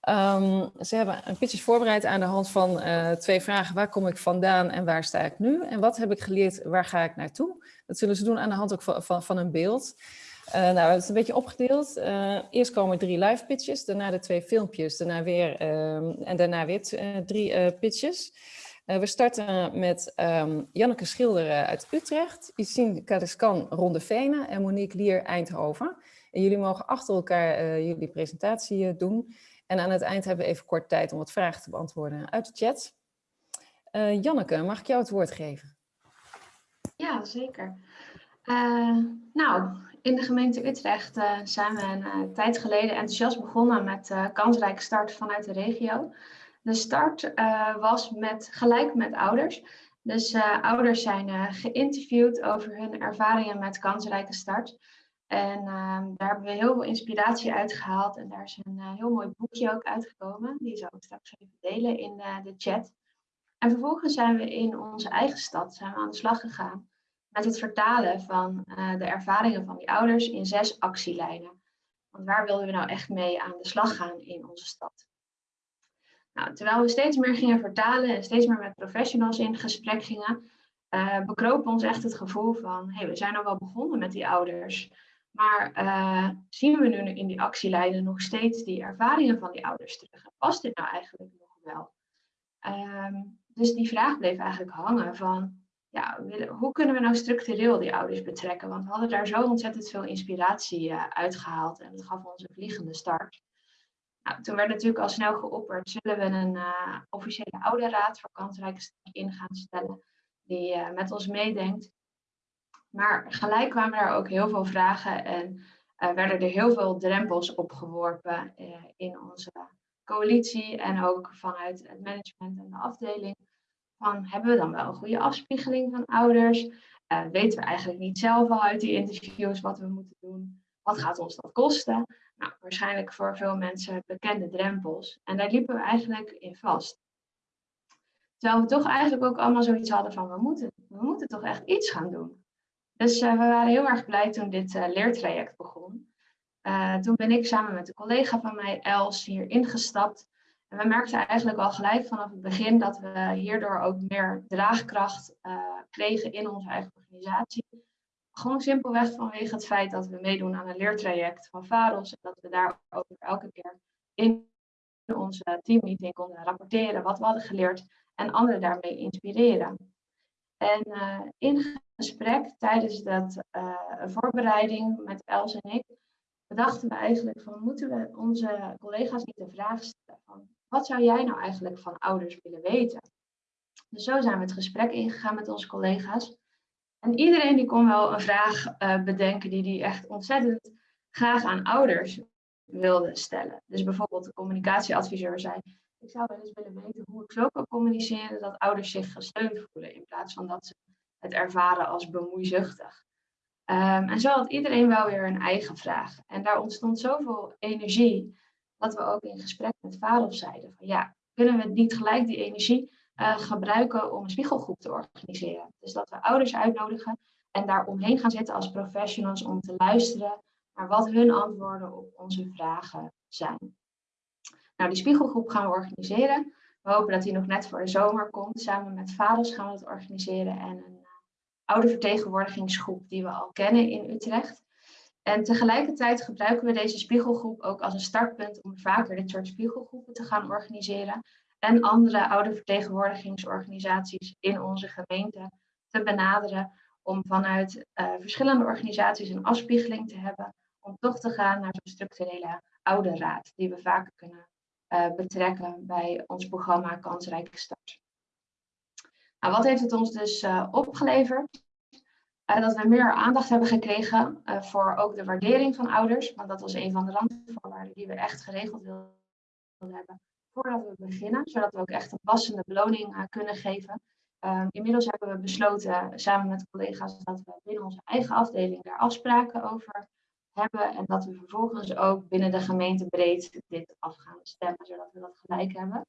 Um, ze hebben een pitches voorbereid aan de hand van uh, twee vragen. Waar kom ik vandaan en waar sta ik nu? En wat heb ik geleerd, waar ga ik naartoe? Dat zullen ze doen aan de hand ook van, van, een beeld. Uh, nou, het een beetje opgedeeld. Uh, eerst komen drie live pitches, daarna de twee filmpjes, daarna weer, um, en daarna weer drie pitches. we starten met um, Janneke Schilder uit Utrecht, Isine Kadeskan Rondevenen en Monique Lier Eindhoven. En jullie mogen achter elkaar jullie presentatie doen. En aan het eind hebben we even kort tijd om wat vragen te beantwoorden uit de chat. Uh, Janneke, mag ik jou het woord geven? Ja, zeker. Uh, nou, in de gemeente Utrecht uh, zijn we een tijd geleden enthousiast begonnen met kansrijke start vanuit de regio. De start was met, gelijk met ouders. Dus ouders zijn geïnterviewd over hun ervaringen met kansrijke start. En uh, daar hebben we heel veel inspiratie uit gehaald. En daar is een uh, heel mooi boekje ook uitgekomen. Die zal ik straks even delen in de chat. En vervolgens zijn we in onze eigen stad zijn we aan de slag gegaan met het vertalen van de ervaringen van die ouders in zes actielijnen. Want waar wilden we nou echt mee aan de slag gaan in onze stad? Nou, terwijl we steeds meer gingen vertalen en steeds meer met professionals in gesprek gingen, uh, bekroop ons echt het gevoel van, hey, we zijn al wel begonnen met die ouders, maar uh, zien we nu in die actielijnen nog steeds die ervaringen van die ouders terug? En past dit nou eigenlijk nog wel? Um, dus die vraag bleef eigenlijk hangen van, ja, hoe kunnen we nou structureel die ouders betrekken? Want we hadden daar zo ontzettend veel inspiratie uh, uitgehaald en dat gaf ons een vliegende start. Nou, toen werd natuurlijk al snel geopperd, zullen we een uh, officiële ouderraad voor kansrijke stad in gaan stellen, die met ons meedenkt. Maar gelijk kwamen daar ook heel veel vragen en uh, werden er heel veel drempels opgeworpen in onze coalitie en ook vanuit het management en de afdeling. Van, hebben we dan wel een goede afspiegeling van ouders? weten we eigenlijk niet zelf al uit die interviews wat we moeten doen? Wat gaat ons dat kosten? Nou, waarschijnlijk voor veel mensen bekende drempels. En daar liepen we eigenlijk in vast. Terwijl we toch eigenlijk ook allemaal zoiets hadden van we moeten, we moeten toch echt iets gaan doen. Dus uh, we waren heel erg blij toen dit uh, leertraject begon. Uh, toen ben ik samen met een collega van mij, Els, hier ingestapt. En we merkten eigenlijk al gelijk vanaf het begin dat we hierdoor ook meer draagkracht kregen in onze eigen organisatie. Gewoon simpelweg vanwege het feit dat we meedoen aan een leertraject van VAROS. En dat we daarover elke keer in onze teammeeting konden rapporteren wat we hadden geleerd en anderen daarmee inspireren. En uh, in gesprek tijdens dat uh, voorbereiding met Els en ik, bedachten we eigenlijk van moeten we onze collega's niet de vraag stellen van wat zou jij nou eigenlijk van ouders willen weten? Dus zo zijn we het gesprek ingegaan met onze collega's. En iedereen die kon wel een vraag uh, bedenken die die echt ontzettend graag aan ouders wilde stellen. Dus bijvoorbeeld de communicatieadviseur zei, ik zou wel eens willen weten hoe ik zo kan communiceren dat ouders zich gesteund voelen in plaats van dat ze het ervaren als bemoeizuchtig. Um, en zo had iedereen wel weer een eigen vraag. En daar ontstond zoveel energie dat we ook in gesprek met vader zeiden van ja, kunnen we niet gelijk die energie uh, gebruiken om een spiegelgroep te organiseren. Dus dat we ouders uitnodigen en daar omheen gaan zitten als professionals om te luisteren naar wat hun antwoorden op onze vragen zijn. Nou, die spiegelgroep gaan we organiseren. We hopen dat die nog net voor de zomer komt. Samen met vaders gaan we het organiseren en een uh, oude vertegenwoordigingsgroep die we al kennen in Utrecht. En tegelijkertijd gebruiken we deze spiegelgroep ook als een startpunt om vaker dit soort spiegelgroepen te gaan organiseren en andere oudervertegenwoordigingsorganisaties in onze gemeente te benaderen om vanuit uh, verschillende organisaties een afspiegeling te hebben om toch te gaan naar zo'n structurele ouderraad die we vaker kunnen uh, betrekken bij ons programma Kansrijke Start. Nou, wat heeft het ons dus uh, opgeleverd? dat we meer aandacht hebben gekregen voor ook de waardering van ouders, want dat was een van de randvoorwaarden die we echt geregeld wilden hebben voordat we beginnen, zodat we ook echt een passende beloning kunnen geven. Um, inmiddels hebben we besloten samen met collega's dat we binnen onze eigen afdeling daar afspraken over hebben en dat we vervolgens ook binnen de gemeente breed dit af gaan stemmen, zodat we dat gelijk hebben.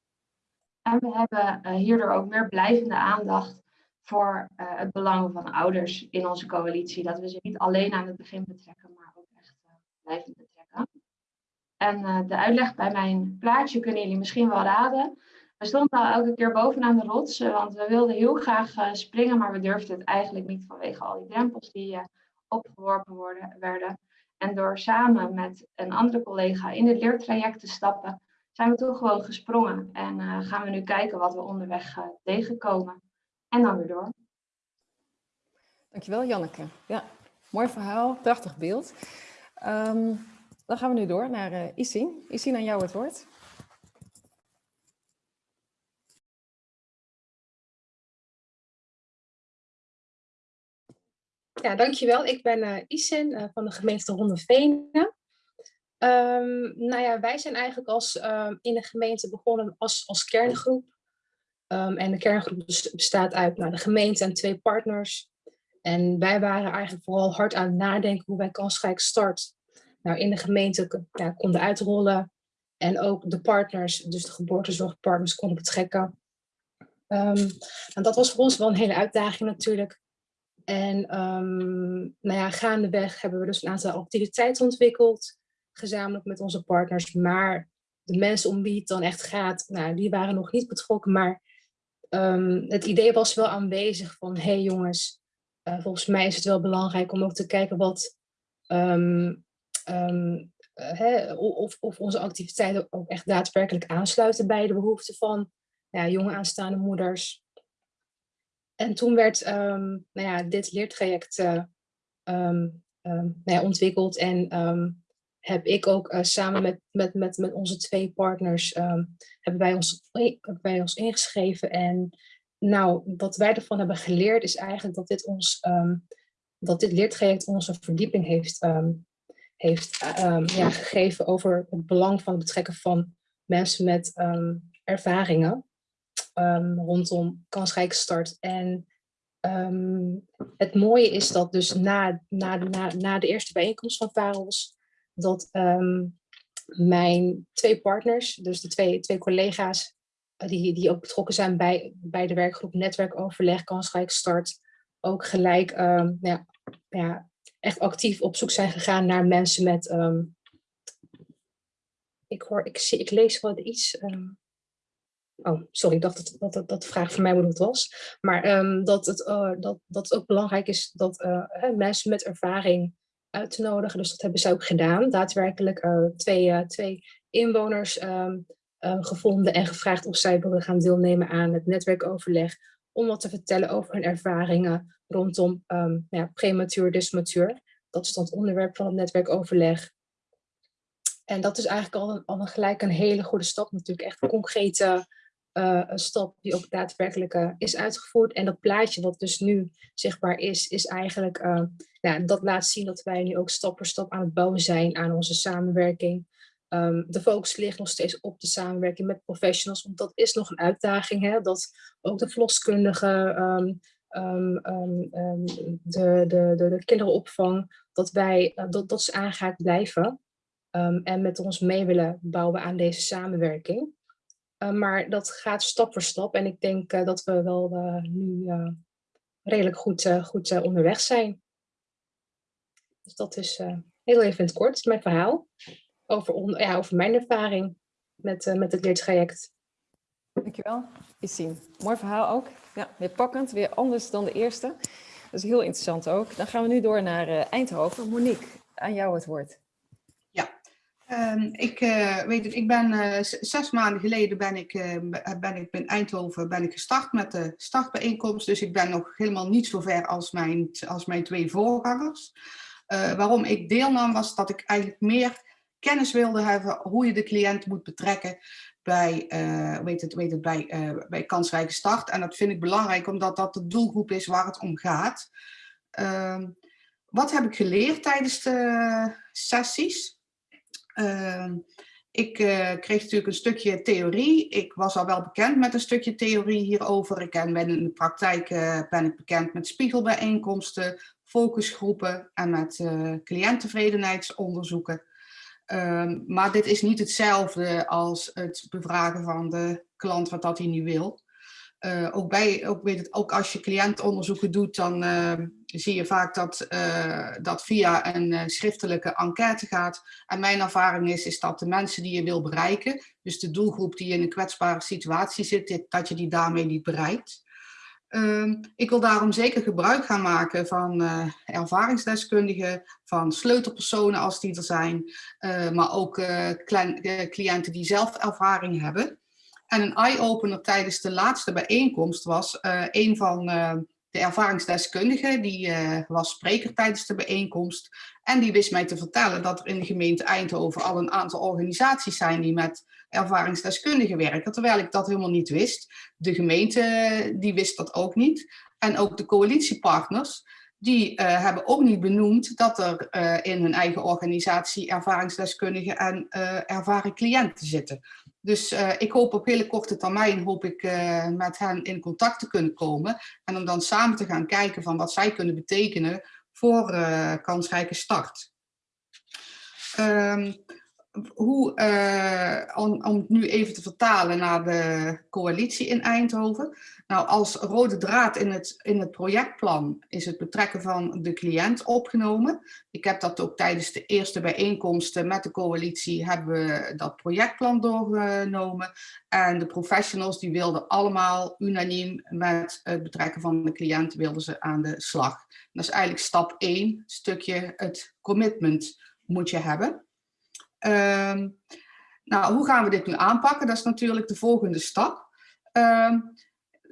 En we hebben uh, hierdoor ook meer blijvende aandacht voor uh, het belang van ouders in onze coalitie. Dat we ze niet alleen aan het begin betrekken, maar ook echt blijven betrekken. En de uitleg bij mijn plaatje kunnen jullie misschien wel raden. We stonden al elke keer bovenaan de rots, want we wilden heel graag springen, maar we durfden het eigenlijk niet vanwege al die drempels die opgeworpen worden, werden. En door samen met een andere collega in het leertraject te stappen, zijn we toch gewoon gesprongen. En gaan we nu kijken wat we onderweg tegenkomen. En dan weer door. Dankjewel Janneke. Ja, mooi verhaal, prachtig beeld. Um, dan gaan we nu door naar uh, Isin. Isin, aan jou het woord. Ja, dankjewel. Ik ben uh, Isin uh, van de gemeente Hondevenen. Um, nou ja, wij zijn eigenlijk als, uh, in de gemeente begonnen als, als kerngroep. Ehm, en de kerngroep bestaat uit nou, de gemeente en twee partners. En wij waren eigenlijk vooral hard aan het nadenken hoe wij kansrijk start nou, in de gemeente ja, konden uitrollen. En ook de partners, dus de geboortezorgpartners, konden betrekken. En dat was voor ons wel een hele uitdaging natuurlijk. En um, nou ja, gaandeweg hebben we dus een aantal activiteiten ontwikkeld, gezamenlijk met onze partners. Maar de mensen om wie het dan echt gaat, nou, die waren nog niet betrokken. Maar um, het idee was wel aanwezig van, hé hey jongens, uh, volgens mij is het wel belangrijk om ook te kijken wat, um, um, uh, of, of onze activiteiten ook echt daadwerkelijk aansluiten bij de behoeften van ja, jonge aanstaande moeders. En toen werd um, nou ja, dit leertraject uh, um, um, nou ja, ontwikkeld en heb ik ook uh, samen met, met, met, met onze twee partners hebben, wij ons, wij ons ingeschreven. En nou, wat wij ervan hebben geleerd is eigenlijk dat dit ons dat dit leertraject ons een verdieping heeft, heeft ja, gegeven over het belang van het betrekken van mensen met ervaringen um, rondom kansrijke start. En um, het mooie is dat dus na, na, na, na de eerste bijeenkomst van Parels, dat um, mijn twee partners, dus de twee, twee collega's, uh, die, die ook betrokken zijn bij, bij de werkgroep Netwerkoverleg Kansrijk Start, ook gelijk ja, ja, echt actief op zoek zijn gegaan naar mensen met... ik, hoor, ik, zie, ik lees wel iets... Oh, sorry, ik dacht dat, dat, dat de vraag voor mij bedoeld was. Maar um, dat, het, uh, dat, dat ook belangrijk is dat uh, mensen met ervaring uit te nodigen. Dus dat hebben ze ook gedaan. Daadwerkelijk uh, twee, twee inwoners um, gevonden en gevraagd of zij wilden gaan deelnemen aan het netwerkoverleg. Om wat te vertellen over hun ervaringen rondom um, ja, prematuur, dismatuur. Dat is dan het onderwerp van het netwerkoverleg. En dat is eigenlijk al, al gelijk een hele goede stap. Natuurlijk echt concrete uh, een stap die ook daadwerkelijk uh, is uitgevoerd. En dat plaatje wat dus nu zichtbaar is, is eigenlijk, uh, ja, dat laat zien dat wij nu ook stap voor stap aan het bouwen zijn aan onze samenwerking. Um, de focus ligt nog steeds op de samenwerking met professionals, want dat is nog een uitdaging. Hè? Dat ook de verloskundigen, um, um, de, de, de, de, kinderenopvang, dat, wij, dat, dat ze aangehaakt blijven. en met ons mee willen bouwen aan deze samenwerking. Uh, maar dat gaat stap voor stap. En ik denk uh, dat we wel uh, nu redelijk goed, goed onderweg zijn. Dus dat is heel even in het kort mijn verhaal. Over, ja, over mijn ervaring met, met het leertraject. Dankjewel, Issien. Mooi verhaal ook. Ja, weer pakkend, weer anders dan de eerste. Dat is heel interessant ook. Dan gaan we nu door naar Eindhoven. Monique, aan jou het woord. Um, ik, uh, weet het, ik ben uh, zes maanden geleden ben ik, uh, ben ik in Eindhoven ben ik gestart met de startbijeenkomst. Dus ik ben nog helemaal niet zo ver als mijn, als mijn twee voorgangers. waarom ik deelnam was dat ik eigenlijk meer kennis wilde hebben hoe je de cliënt moet betrekken bij, weet het, weet het, bij, bij kansrijke start. En dat vind ik belangrijk omdat dat de doelgroep is waar het om gaat. Ehm, wat heb ik geleerd tijdens de sessies? Uh, ik uh, kreeg natuurlijk een stukje theorie. Ik was al wel bekend met een stukje theorie hierover. Ik ben in de praktijk uh, ben ik bekend met spiegelbijeenkomsten, focusgroepen en met uh, cliënttevredenheidsonderzoeken. Ehm, maar dit is niet hetzelfde als het bevragen van de klant wat dat hij nu wil. Ook, bij, ook, weet het, ook als je cliëntonderzoeken doet, dan uh, zie je vaak dat uh, dat via een schriftelijke enquête gaat. En mijn ervaring is, is dat de mensen die je wil bereiken, dus de doelgroep die in een kwetsbare situatie zit, dat je die daarmee niet bereikt. Ehm, ik wil daarom zeker gebruik gaan maken van ervaringsdeskundigen, van sleutelpersonen als die er zijn, maar ook cliënten die zelf ervaring hebben. En een eye-opener tijdens de laatste bijeenkomst was een van de ervaringsdeskundigen, die uh, was spreker tijdens de bijeenkomst. En die wist mij te vertellen dat er in de gemeente Eindhoven al een aantal organisaties zijn die met ervaringsdeskundigen werken. Terwijl ik dat helemaal niet wist. De gemeente die wist dat ook niet. En ook de coalitiepartners, die uh, hebben ook niet benoemd dat er in hun eigen organisatie ervaringsdeskundigen en ervaren cliënten zitten. Dus uh, ik hoop op hele korte termijn hoop ik, uh, met hen in contact te kunnen komen. En om dan samen te gaan kijken van wat zij kunnen betekenen voor uh, kansrijke start. Um, hoe, uh, om, om het nu even te vertalen naar de coalitie in Eindhoven. Nou, als rode draad in het, in het projectplan is het betrekken van de cliënt opgenomen. Ik heb dat ook tijdens de eerste bijeenkomsten met de coalitie hebben we dat projectplan doorgenomen. En de professionals die wilden allemaal unaniem met het betrekken van de cliënt wilden ze aan de slag. Dat is eigenlijk stap 1, stukje het commitment moet je hebben. Um, nou, hoe gaan we dit nu aanpakken? Dat is natuurlijk de volgende stap. Um,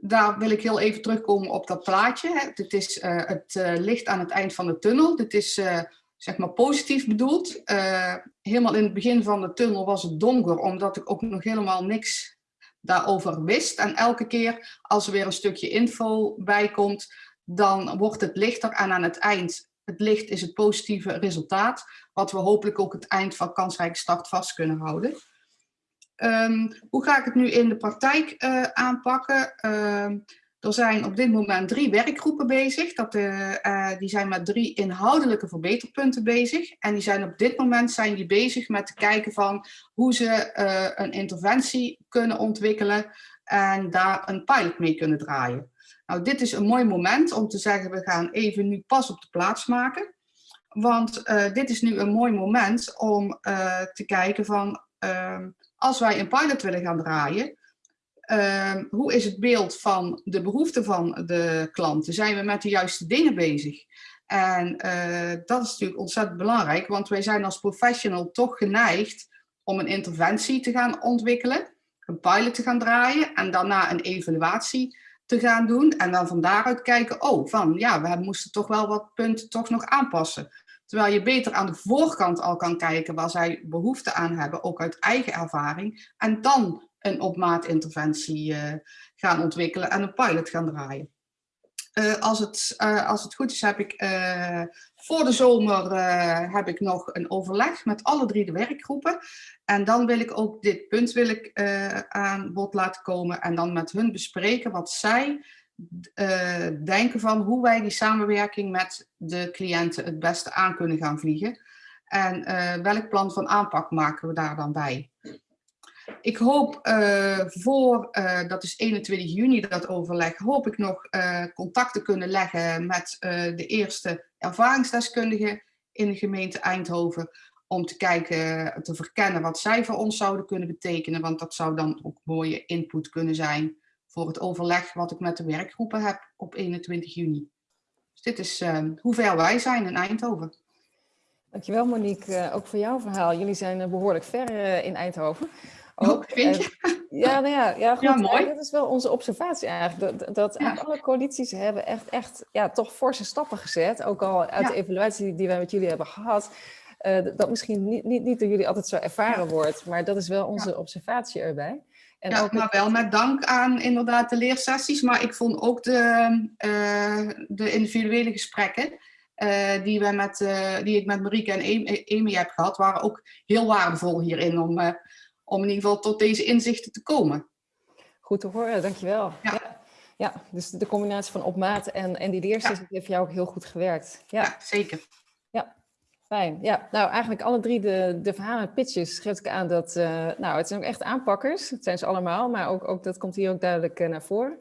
daar wil ik heel even terugkomen op dat plaatje. Dit is uh, het uh, licht aan het eind van de tunnel. Dit is uh, zeg maar positief bedoeld. helemaal in het begin van de tunnel was het donker, omdat ik ook nog helemaal niks daarover wist. En elke keer als er weer een stukje info bij komt, dan wordt het lichter. En aan het eind het licht is het positieve resultaat, wat we hopelijk ook het eind van kansrijke start vast kunnen houden. Um, hoe ga ik het nu in de praktijk uh, aanpakken? Uh, er zijn op dit moment drie werkgroepen bezig. Dat, uh, uh, die zijn met drie inhoudelijke verbeterpunten bezig. En die zijn op dit moment zijn die bezig met te kijken van hoe ze een interventie kunnen ontwikkelen en daar een pilot mee kunnen draaien. Nou, dit is een mooi moment om te zeggen, we gaan even nu pas op de plaats maken. Want uh, dit is nu een mooi moment om uh, te kijken van, uh, als wij een pilot willen gaan draaien, ehm, hoe is het beeld van de behoeften van de klanten? Zijn we met de juiste dingen bezig? En eh, dat is natuurlijk ontzettend belangrijk, want wij zijn als professional toch geneigd om een interventie te gaan ontwikkelen, een pilot te gaan draaien en daarna een evaluatie te gaan doen. En dan van daaruit kijken, oh, van ja, we moesten toch wel wat punten toch nog aanpassen. Terwijl je beter aan de voorkant al kan kijken waar zij behoefte aan hebben, ook uit eigen ervaring. En dan een op maat interventie uh, gaan ontwikkelen en een pilot gaan draaien. Uh, als, het, uh, als het goed is heb ik voor de zomer heb ik nog een overleg met alle drie de werkgroepen. En dan wil ik ook dit punt wil ik, aan bod laten komen en dan met hun bespreken wat zij uh, denken van hoe wij die samenwerking met de cliënten het beste aan kunnen gaan vliegen. En welk plan van aanpak maken we daar dan bij? Ik hoop uh, voor, dat is 21 juni dat overleg, hoop ik nog contact te kunnen leggen met de eerste ervaringsdeskundigen in de gemeente Eindhoven. Om te kijken, te verkennen wat zij voor ons zouden kunnen betekenen. Want dat zou dan ook mooie input kunnen zijn voor het overleg wat ik met de werkgroepen heb op 21 juni. Dus dit is uh, hoe ver wij zijn in Eindhoven. Dankjewel Monique, uh, ook voor jouw verhaal. Jullie zijn uh, behoorlijk ver uh, in Eindhoven. Ook, vind je? ja, nou ja, ja, goed, ja, mooi. dat is wel onze observatie eigenlijk. Dat, dat ja. alle coalities hebben echt, echt ja, toch forse stappen gezet. Ook al uit de evaluatie die wij met jullie hebben gehad. dat misschien niet, niet, niet door jullie altijd zo ervaren wordt. Maar dat is wel onze observatie erbij. En ja, ook maar wel met dank aan inderdaad de leersessies, maar ik vond ook de, uh, de individuele gesprekken uh, die, we met, uh, die ik met Marieke en Amy heb gehad, waren ook heel waardevol hierin om, om in ieder geval tot deze inzichten te komen. Goed te horen, dankjewel. Ja. ja. Ja, dus de combinatie van op maat en, en die ja. heeft jou ook heel goed gewerkt. Ja, ja zeker. Ja, Fijn, ja. Nou, eigenlijk alle drie de, de verhalen pitches geef ik aan dat, uh, nou, het zijn ook echt aanpakkers. Het zijn ze allemaal, maar ook, ook dat komt hier ook duidelijk uh, naar voren.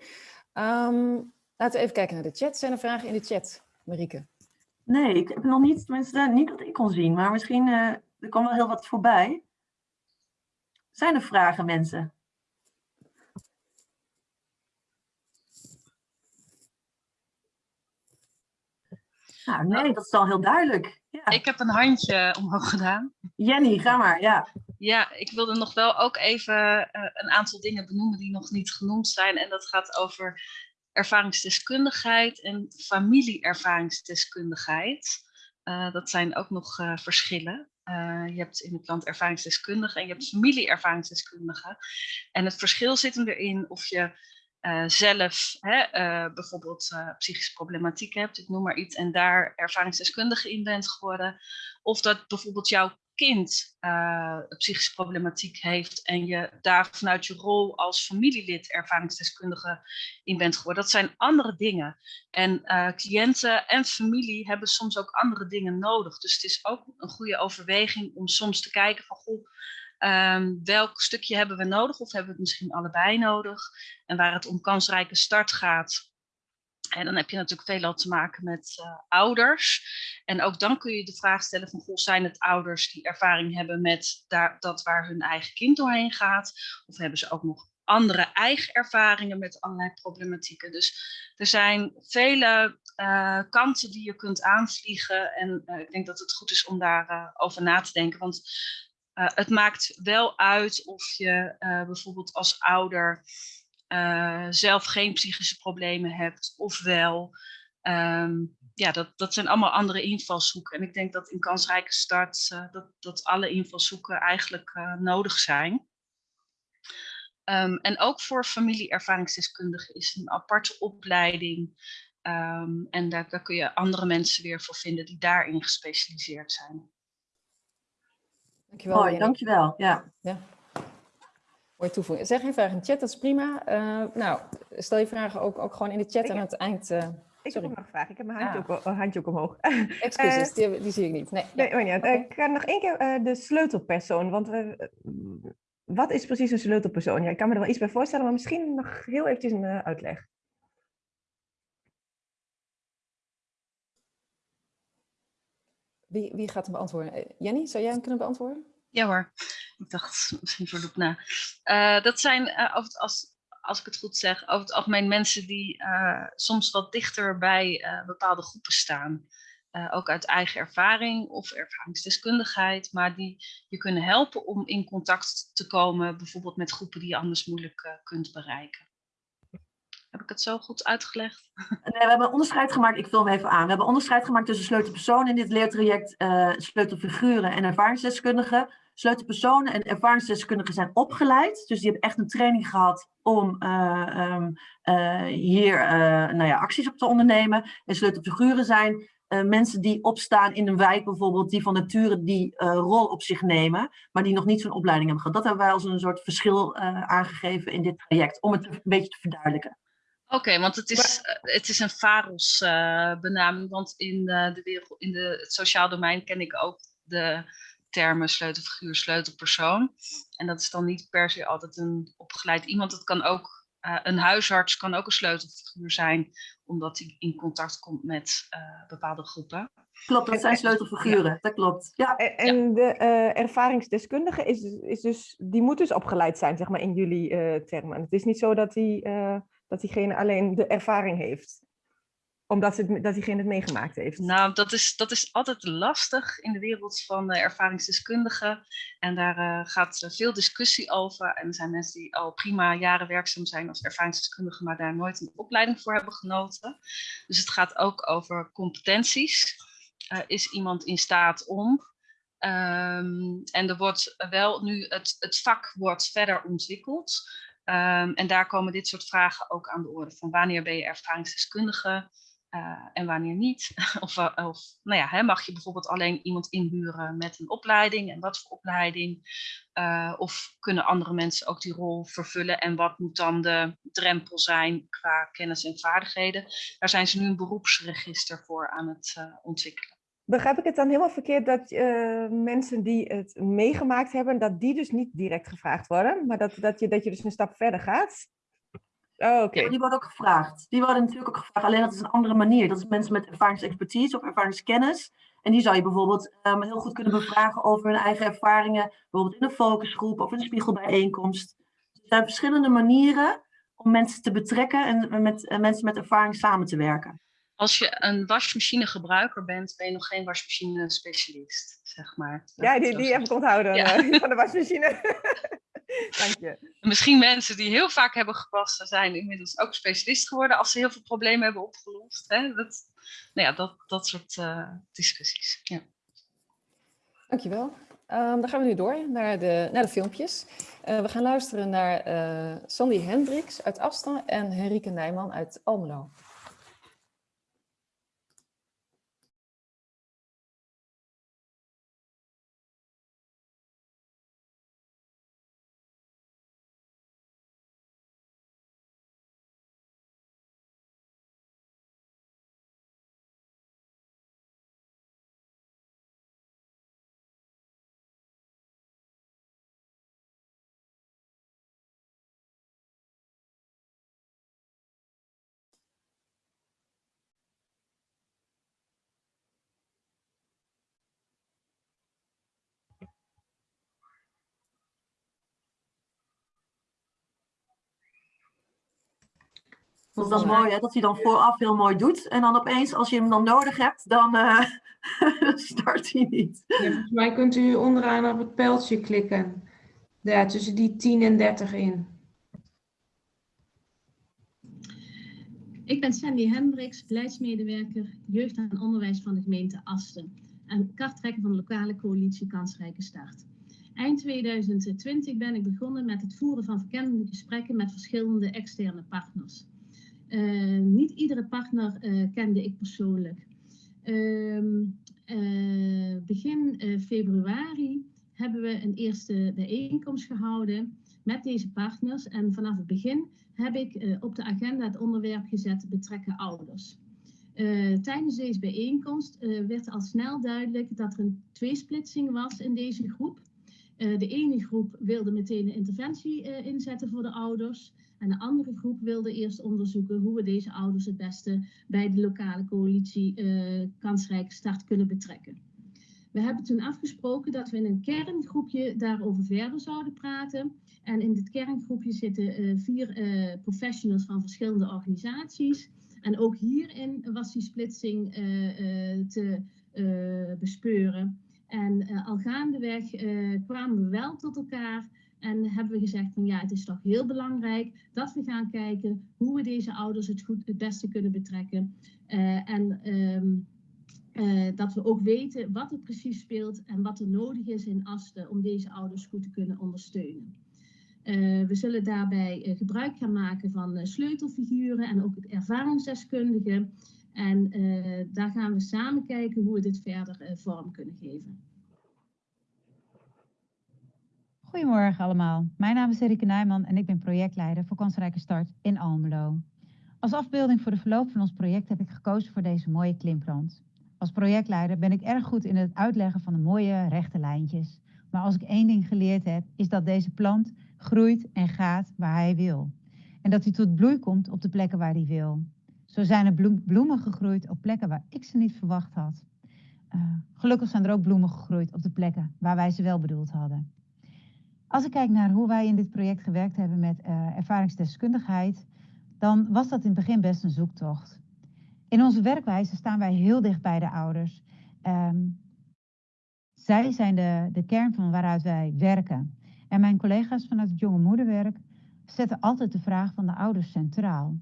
Um, laten we even kijken naar de chat. Zijn er vragen in de chat, Marieke? Nee, ik heb nog niet, tenminste niet dat ik kon zien, maar misschien uh, er kwam wel heel wat voorbij. Zijn er vragen, mensen? Nou, nee, dat is al heel duidelijk. Ja. Ik heb een handje omhoog gedaan. Jenny, ga maar, ja. Ja, ik wilde nog wel ook even uh, een aantal dingen benoemen die nog niet genoemd zijn. En dat gaat over ervaringsdeskundigheid en familieervaringsdeskundigheid. Uh, dat zijn ook nog uh, verschillen. Je hebt in het land ervaringsdeskundigen en je hebt familieervaringsdeskundigen. En het verschil zit hem erin of je uh, zelf hè, uh, bijvoorbeeld psychische problematiek hebt, ik noem maar iets, en daar ervaringsdeskundige in bent geworden. Of dat bijvoorbeeld jouw kind uh, psychische problematiek heeft en je daar vanuit je rol als familielid ervaringsdeskundige in bent geworden. Dat zijn andere dingen. En uh, cliënten en familie hebben soms ook andere dingen nodig. Dus het is ook een goede overweging om soms te kijken van goh, um, welk stukje hebben we nodig of hebben we het misschien allebei nodig. En waar het om kansrijke start gaat, en dan heb je natuurlijk veelal te maken met uh, ouders. En ook dan kun je de vraag stellen van, goh, zijn het ouders die ervaring hebben met daar, dat waar hun eigen kind doorheen gaat? Of hebben ze ook nog andere eigen ervaringen met allerlei problematieken? Dus er zijn vele uh, kanten die je kunt aanvliegen. En uh, ik denk dat het goed is om daarover over na te denken. Want het maakt wel uit of je bijvoorbeeld als ouder uh, zelf geen psychische problemen hebt, ofwel. Um, ja, dat, dat zijn allemaal andere invalshoeken. En ik denk dat in kansrijke start uh, dat, dat alle invalshoeken eigenlijk uh, nodig zijn. Um, en ook voor familieervaringsdeskundigen is een aparte opleiding. Um, en daar, daar kun je andere mensen weer voor vinden die daarin gespecialiseerd zijn. Dankjewel. Mooi, dankjewel. Ja. ja. Mooi. Zeg je vraag in de chat, dat is prima. Uh, nou, stel je vragen ook, ook gewoon in de chat aan het eind... Uh, ik heb ook nog een vraag. Ik heb mijn handje, ah. ook, handje ook omhoog. Excuses, die, die, zie ik niet. Nee, nee, nee. Okay. Ik ga nog één keer de sleutelpersoon. Want we, wat is precies een sleutelpersoon? Ja, ik kan me er wel iets bij voorstellen, maar misschien nog heel eventjes een uitleg. Wie, wie gaat hem beantwoorden? Jenny, zou jij hem kunnen beantwoorden? Ja hoor, ik dacht misschien voor Loep na. Uh, dat zijn, uh, als, als ik het goed zeg, over het algemeen mensen die uh, soms wat dichter bij bepaalde groepen staan. ook uit eigen ervaring of ervaringsdeskundigheid, maar die je kunnen helpen om in contact te komen, bijvoorbeeld met groepen die je anders moeilijk kunt bereiken. Heb ik het zo goed uitgelegd? Nee, we hebben onderscheid gemaakt, ik vul hem even aan. We hebben onderscheid gemaakt tussen sleutelpersonen in dit leertraject, sleutelfiguren en ervaringsdeskundigen sleutelpersonen en ervaringsdeskundigen zijn opgeleid. Dus die hebben echt een training gehad om uh, um, uh, hier uh, nou ja, acties op te ondernemen. En sleutelfiguren zijn mensen die opstaan in een wijk bijvoorbeeld, die van nature die rol op zich nemen, maar die nog niet zo'n opleiding hebben gehad. Dat hebben wij als een soort verschil aangegeven in dit traject, om het een beetje te verduidelijken. Oké, want het is, het is een VAROS benaming, want in, de wereld, in de, het sociaal domein ken ik ook de termen sleutelfiguur, sleutelpersoon. En dat is dan niet per se altijd een opgeleid iemand. Het kan ook, uh, een huisarts kan ook een sleutelfiguur zijn, omdat hij in contact komt met uh, bepaalde groepen. Klopt, dat zijn sleutelfiguren, ja. dat klopt. Ja. En, en de uh, ervaringsdeskundige, is, is dus, die moet dus opgeleid zijn, zeg maar, in jullie termen. Het is niet zo dat, die, dat diegene alleen de ervaring heeft omdat het, dat diegene het meegemaakt heeft? Nou, dat is, dat is altijd lastig in de wereld van uh, ervaringsdeskundigen. En daar uh, gaat veel discussie over. En er zijn mensen die al prima jaren werkzaam zijn als ervaringsdeskundige, maar daar nooit een opleiding voor hebben genoten. Dus het gaat ook over competenties. Is iemand in staat om? Um, en er wordt wel nu, het, het vak wordt verder ontwikkeld. Um, en daar komen dit soort vragen ook aan de orde. Van wanneer ben je ervaringsdeskundige? Uh, en wanneer niet. of, uh, of nou ja, hè, mag je bijvoorbeeld alleen iemand inhuren met een opleiding en wat voor opleiding? Uh, of kunnen andere mensen ook die rol vervullen en wat moet dan de drempel zijn qua kennis en vaardigheden? Daar zijn ze nu een beroepsregister voor aan het ontwikkelen. Begrijp ik het dan helemaal verkeerd dat mensen die het meegemaakt hebben, dat die dus niet direct gevraagd worden, maar dat, dat, je, dat je dus een stap verder gaat? Oh, okay. ja, die worden ook gevraagd. Die worden natuurlijk ook gevraagd, alleen dat is een andere manier. Dat is mensen met ervaringsexpertise of ervaringskennis. En die zou je bijvoorbeeld um, heel goed kunnen bevragen over hun eigen ervaringen, bijvoorbeeld in een focusgroep of in een spiegelbijeenkomst. Dus er zijn verschillende manieren om mensen te betrekken en met uh, mensen met ervaring samen te werken. Als je een wasmachinegebruiker bent, ben je nog geen wasmachine specialist, zeg maar. Ja, die, die heb ik onthouden ja. uh, van de wasmachine. Dank je. Misschien mensen die heel vaak hebben gewassen zijn inmiddels ook specialist geworden als ze heel veel problemen hebben opgelost. Hè? Dat, nou ja, dat, dat soort uh, discussies. Ja. Dankjewel. Um, dan gaan we nu door naar de, naar de filmpjes. Uh, we gaan luisteren naar uh, Sandy Hendricks uit Afstand en Henrike Nijman uit Almelo. Dat is dan mooi, hè? dat hij dan vooraf heel mooi doet. En dan opeens, als je hem dan nodig hebt, dan uh, start hij niet. Ja, volgens mij kunt u onderaan op het pijltje klikken. Ja, tussen die 10 en 30 in. Ik ben Sandy Hendricks, beleidsmedewerker jeugd en onderwijs van de gemeente Asten. En karttrekker van de lokale coalitie Kansrijke Start. Eind 2020 ben ik begonnen met het voeren van verkennende gesprekken met verschillende externe partners. Uh, niet iedere partner uh, kende ik persoonlijk. Uh, begin februari hebben we een eerste bijeenkomst gehouden met deze partners. En vanaf het begin heb ik op de agenda het onderwerp gezet betrekken ouders. tijdens deze bijeenkomst werd al snel duidelijk dat er een tweesplitsing was in deze groep. De ene groep wilde meteen een interventie inzetten voor de ouders. En de andere groep wilde eerst onderzoeken hoe we deze ouders het beste bij de lokale coalitie uh, kansrijke start kunnen betrekken. We hebben toen afgesproken dat we in een kerngroepje daarover verder zouden praten. En in dit kerngroepje zitten vier professionals van verschillende organisaties. En ook hierin was die splitsing te bespeuren. En al gaandeweg kwamen we wel tot elkaar en hebben we gezegd van ja, het is toch heel belangrijk dat we gaan kijken hoe we deze ouders het, goed, het beste kunnen betrekken. Uh, en um, dat we ook weten wat er precies speelt en wat er nodig is in Asten om deze ouders goed te kunnen ondersteunen. we zullen daarbij gebruik gaan maken van sleutelfiguren en ook ervaringsdeskundigen. En daar gaan we samen kijken hoe we dit verder vorm kunnen geven. Goedemorgen allemaal. Mijn naam is Erike Nijman en ik ben projectleider voor Kansrijke Start in Almelo. Als afbeelding voor de verloop van ons project heb ik gekozen voor deze mooie klimplant. Als projectleider ben ik erg goed in het uitleggen van de mooie rechte lijntjes. Maar als ik één ding geleerd heb, is dat deze plant groeit en gaat waar hij wil. En dat hij tot bloei komt op de plekken waar hij wil. Zo zijn er bloemen gegroeid op plekken waar ik ze niet verwacht had. Uh, gelukkig zijn er ook bloemen gegroeid op de plekken waar wij ze wel bedoeld hadden. Als ik kijk naar hoe wij in dit project gewerkt hebben met uh, ervaringsdeskundigheid, dan was dat in het begin best een zoektocht. In onze werkwijze staan wij heel dicht bij de ouders. Um, zij zijn de, de kern van waaruit wij werken. En mijn collega's vanuit het jonge moederwerk zetten altijd de vraag van de ouders centraal.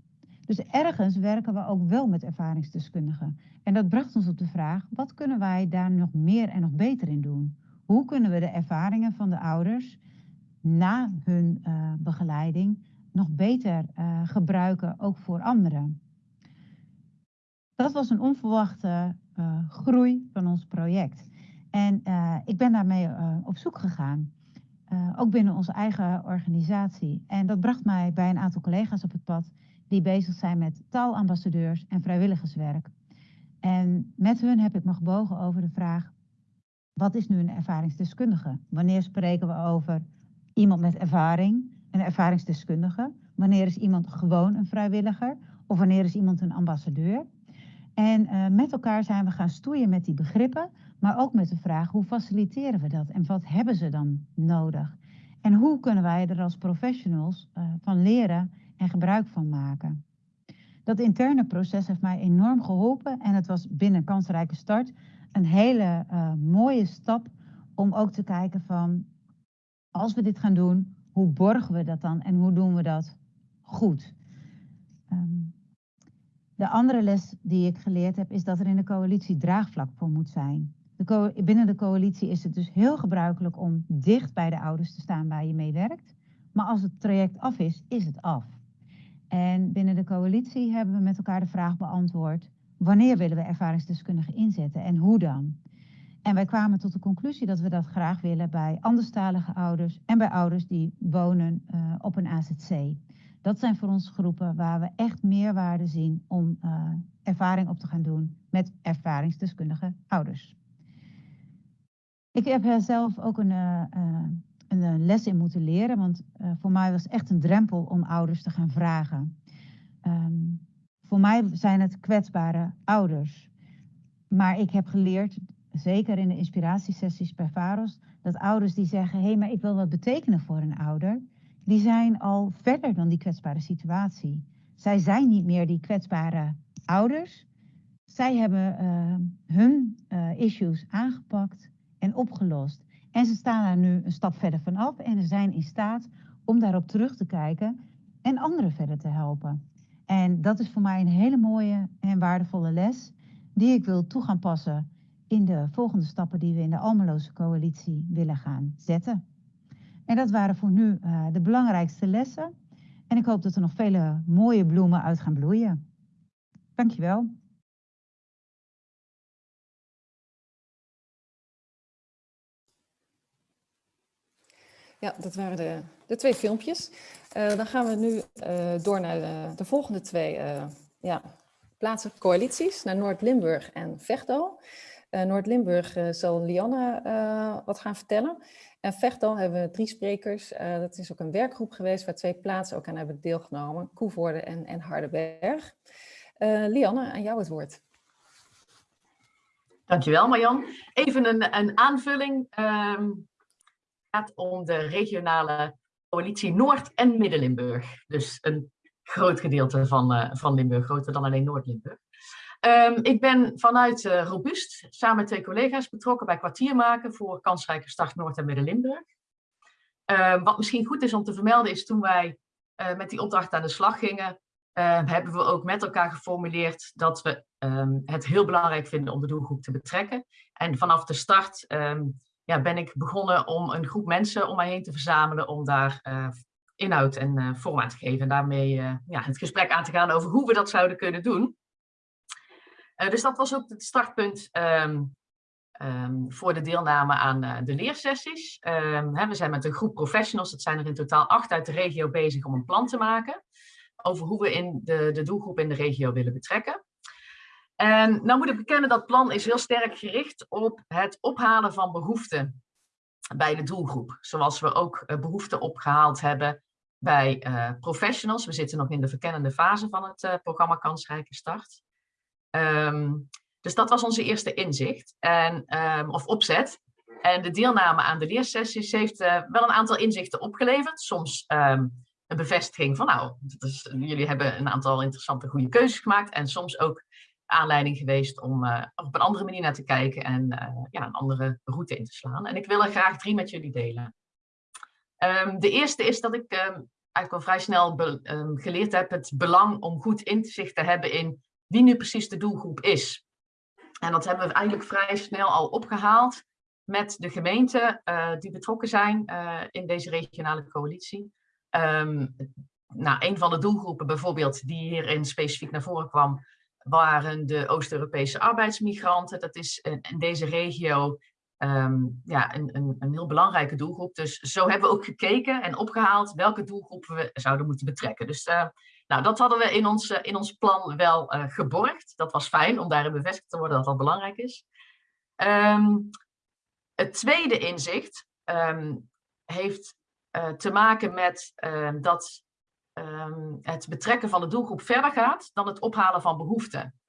Dus ergens werken we ook wel met ervaringsdeskundigen. En dat bracht ons op de vraag, wat kunnen wij daar nog meer en nog beter in doen? Hoe kunnen we de ervaringen van de ouders na hun uh, begeleiding nog beter uh, gebruiken, ook voor anderen? Dat was een onverwachte uh, groei van ons project. En ik ben daarmee op zoek gegaan. ook binnen onze eigen organisatie. En dat bracht mij bij een aantal collega's op het pad die bezig zijn met taalambassadeurs en vrijwilligerswerk. En met hun heb ik me gebogen over de vraag, wat is nu een ervaringsdeskundige? Wanneer spreken we over iemand met ervaring, een ervaringsdeskundige? Wanneer is iemand gewoon een vrijwilliger? Of wanneer is iemand een ambassadeur? En uh, met elkaar zijn we gaan stoeien met die begrippen, maar ook met de vraag hoe faciliteren we dat en wat hebben ze dan nodig? En hoe kunnen wij er als professionals uh, van leren en gebruik van maken. Dat interne proces heeft mij enorm geholpen en het was binnen Kansrijke Start een hele uh, mooie stap om ook te kijken van als we dit gaan doen, hoe borgen we dat dan en hoe doen we dat goed? Um, de andere les die ik geleerd heb is dat er in de coalitie draagvlak voor moet zijn. De binnen de coalitie is het dus heel gebruikelijk om dicht bij de ouders te staan waar je mee werkt. Maar als het traject af is, is het af. En binnen de coalitie hebben we met elkaar de vraag beantwoord, wanneer willen we ervaringsdeskundigen inzetten en hoe dan? En wij kwamen tot de conclusie dat we dat graag willen bij anderstalige ouders en bij ouders die wonen uh, op een AZC. Dat zijn voor ons groepen waar we echt meerwaarde zien om uh, ervaring op te gaan doen met ervaringsdeskundige ouders. Ik heb zelf ook een, een eh, les in moeten leren. Want voor mij was het echt een drempel om ouders te gaan vragen. Um, voor mij zijn het kwetsbare ouders. Maar ik heb geleerd, zeker in de inspiratiesessies bij VAROS, dat ouders die zeggen, hé, maar ik wil wat betekenen voor een ouder, die zijn al verder dan die kwetsbare situatie. zij zijn niet meer die kwetsbare ouders. Zij hebben uh, hun uh, issues aangepakt en opgelost. En ze staan daar nu een stap verder vanaf en ze zijn in staat om daarop terug te kijken en anderen verder te helpen. En dat is voor mij een hele mooie en waardevolle les die ik wil toe gaan passen in de volgende stappen die we in de Almeloze coalitie willen gaan zetten. En dat waren voor nu uh, de belangrijkste lessen. En ik hoop dat er nog vele mooie bloemen uit gaan bloeien. Dankjewel. Ja, dat waren de, de twee filmpjes. Uh, dan gaan we nu uh, door naar de, de volgende twee ja, plaatsen, coalities, naar Noord-Limburg en Vechtdal. Noord-Limburg zal Lianne wat gaan vertellen. En Vechtdal hebben we drie sprekers. dat is ook een werkgroep geweest waar twee plaatsen ook aan hebben deelgenomen. Koevoorde en, en. Lianne, aan jou het woord. Dankjewel Marjan. Even een, een aanvulling. Um, gaat om de regionale coalitie Noord- en Midden-Limburg. Dus een groot gedeelte van, van Limburg, groter dan alleen Noord-Limburg. Um, ik ben vanuit uh, Robust samen met twee collega's betrokken bij kwartiermaken voor kansrijke start Noord- en Midden-Limburg. Uh, wat misschien goed is om te vermelden is toen wij uh, met die opdracht aan de slag gingen, hebben we ook met elkaar geformuleerd dat we het heel belangrijk vinden om de doelgroep te betrekken. En vanaf de start ja, ben ik begonnen om een groep mensen om mij heen te verzamelen om daar uh, inhoud en vorm aan te geven. En daarmee ja, het gesprek aan te gaan over hoe we dat zouden kunnen doen. Dus dat was ook het startpunt um, um, voor de deelname aan de leersessies. Um, hè, we zijn met een groep professionals, dat zijn er in totaal acht uit de regio bezig om een plan te maken. Over hoe we in de, de doelgroep in de regio willen betrekken. En nou moet ik bekennen, dat plan is heel sterk gericht op het ophalen van behoeften bij de doelgroep. Zoals we ook uh, behoeften opgehaald hebben bij professionals. We zitten nog in de verkennende fase van het uh, programma Kansrijke Start. Um, dus dat was onze eerste inzicht, en, um, of opzet. En de deelname aan de leersessies heeft wel een aantal inzichten opgeleverd. Soms um, een bevestiging van, nou, jullie hebben een aantal interessante goede keuzes gemaakt. En soms ook aanleiding geweest om uh, op een andere manier naar te kijken en uh, ja, een andere route in te slaan. En ik wil er graag drie met jullie delen. Um, de eerste is dat ik um, eigenlijk al vrij snel geleerd heb het belang om goed inzicht te hebben in wie nu precies de doelgroep is. En dat hebben we eigenlijk vrij snel al opgehaald met de gemeenten uh, die betrokken zijn in deze regionale coalitie. nou, een van de doelgroepen bijvoorbeeld die hierin specifiek naar voren kwam, waren de Oost-Europese arbeidsmigranten. Dat is in deze regio um, ja, een, een, een, heel belangrijke doelgroep. Dus zo hebben we ook gekeken en opgehaald welke doelgroepen we zouden moeten betrekken. Dus uh, nou, dat hadden we in ons, uh, in ons plan wel uh, geborgd. Dat was fijn om daarin bevestigd te worden dat dat belangrijk is. Um, het tweede inzicht um, heeft te maken met dat um, het betrekken van de doelgroep verder gaat dan het ophalen van behoeften.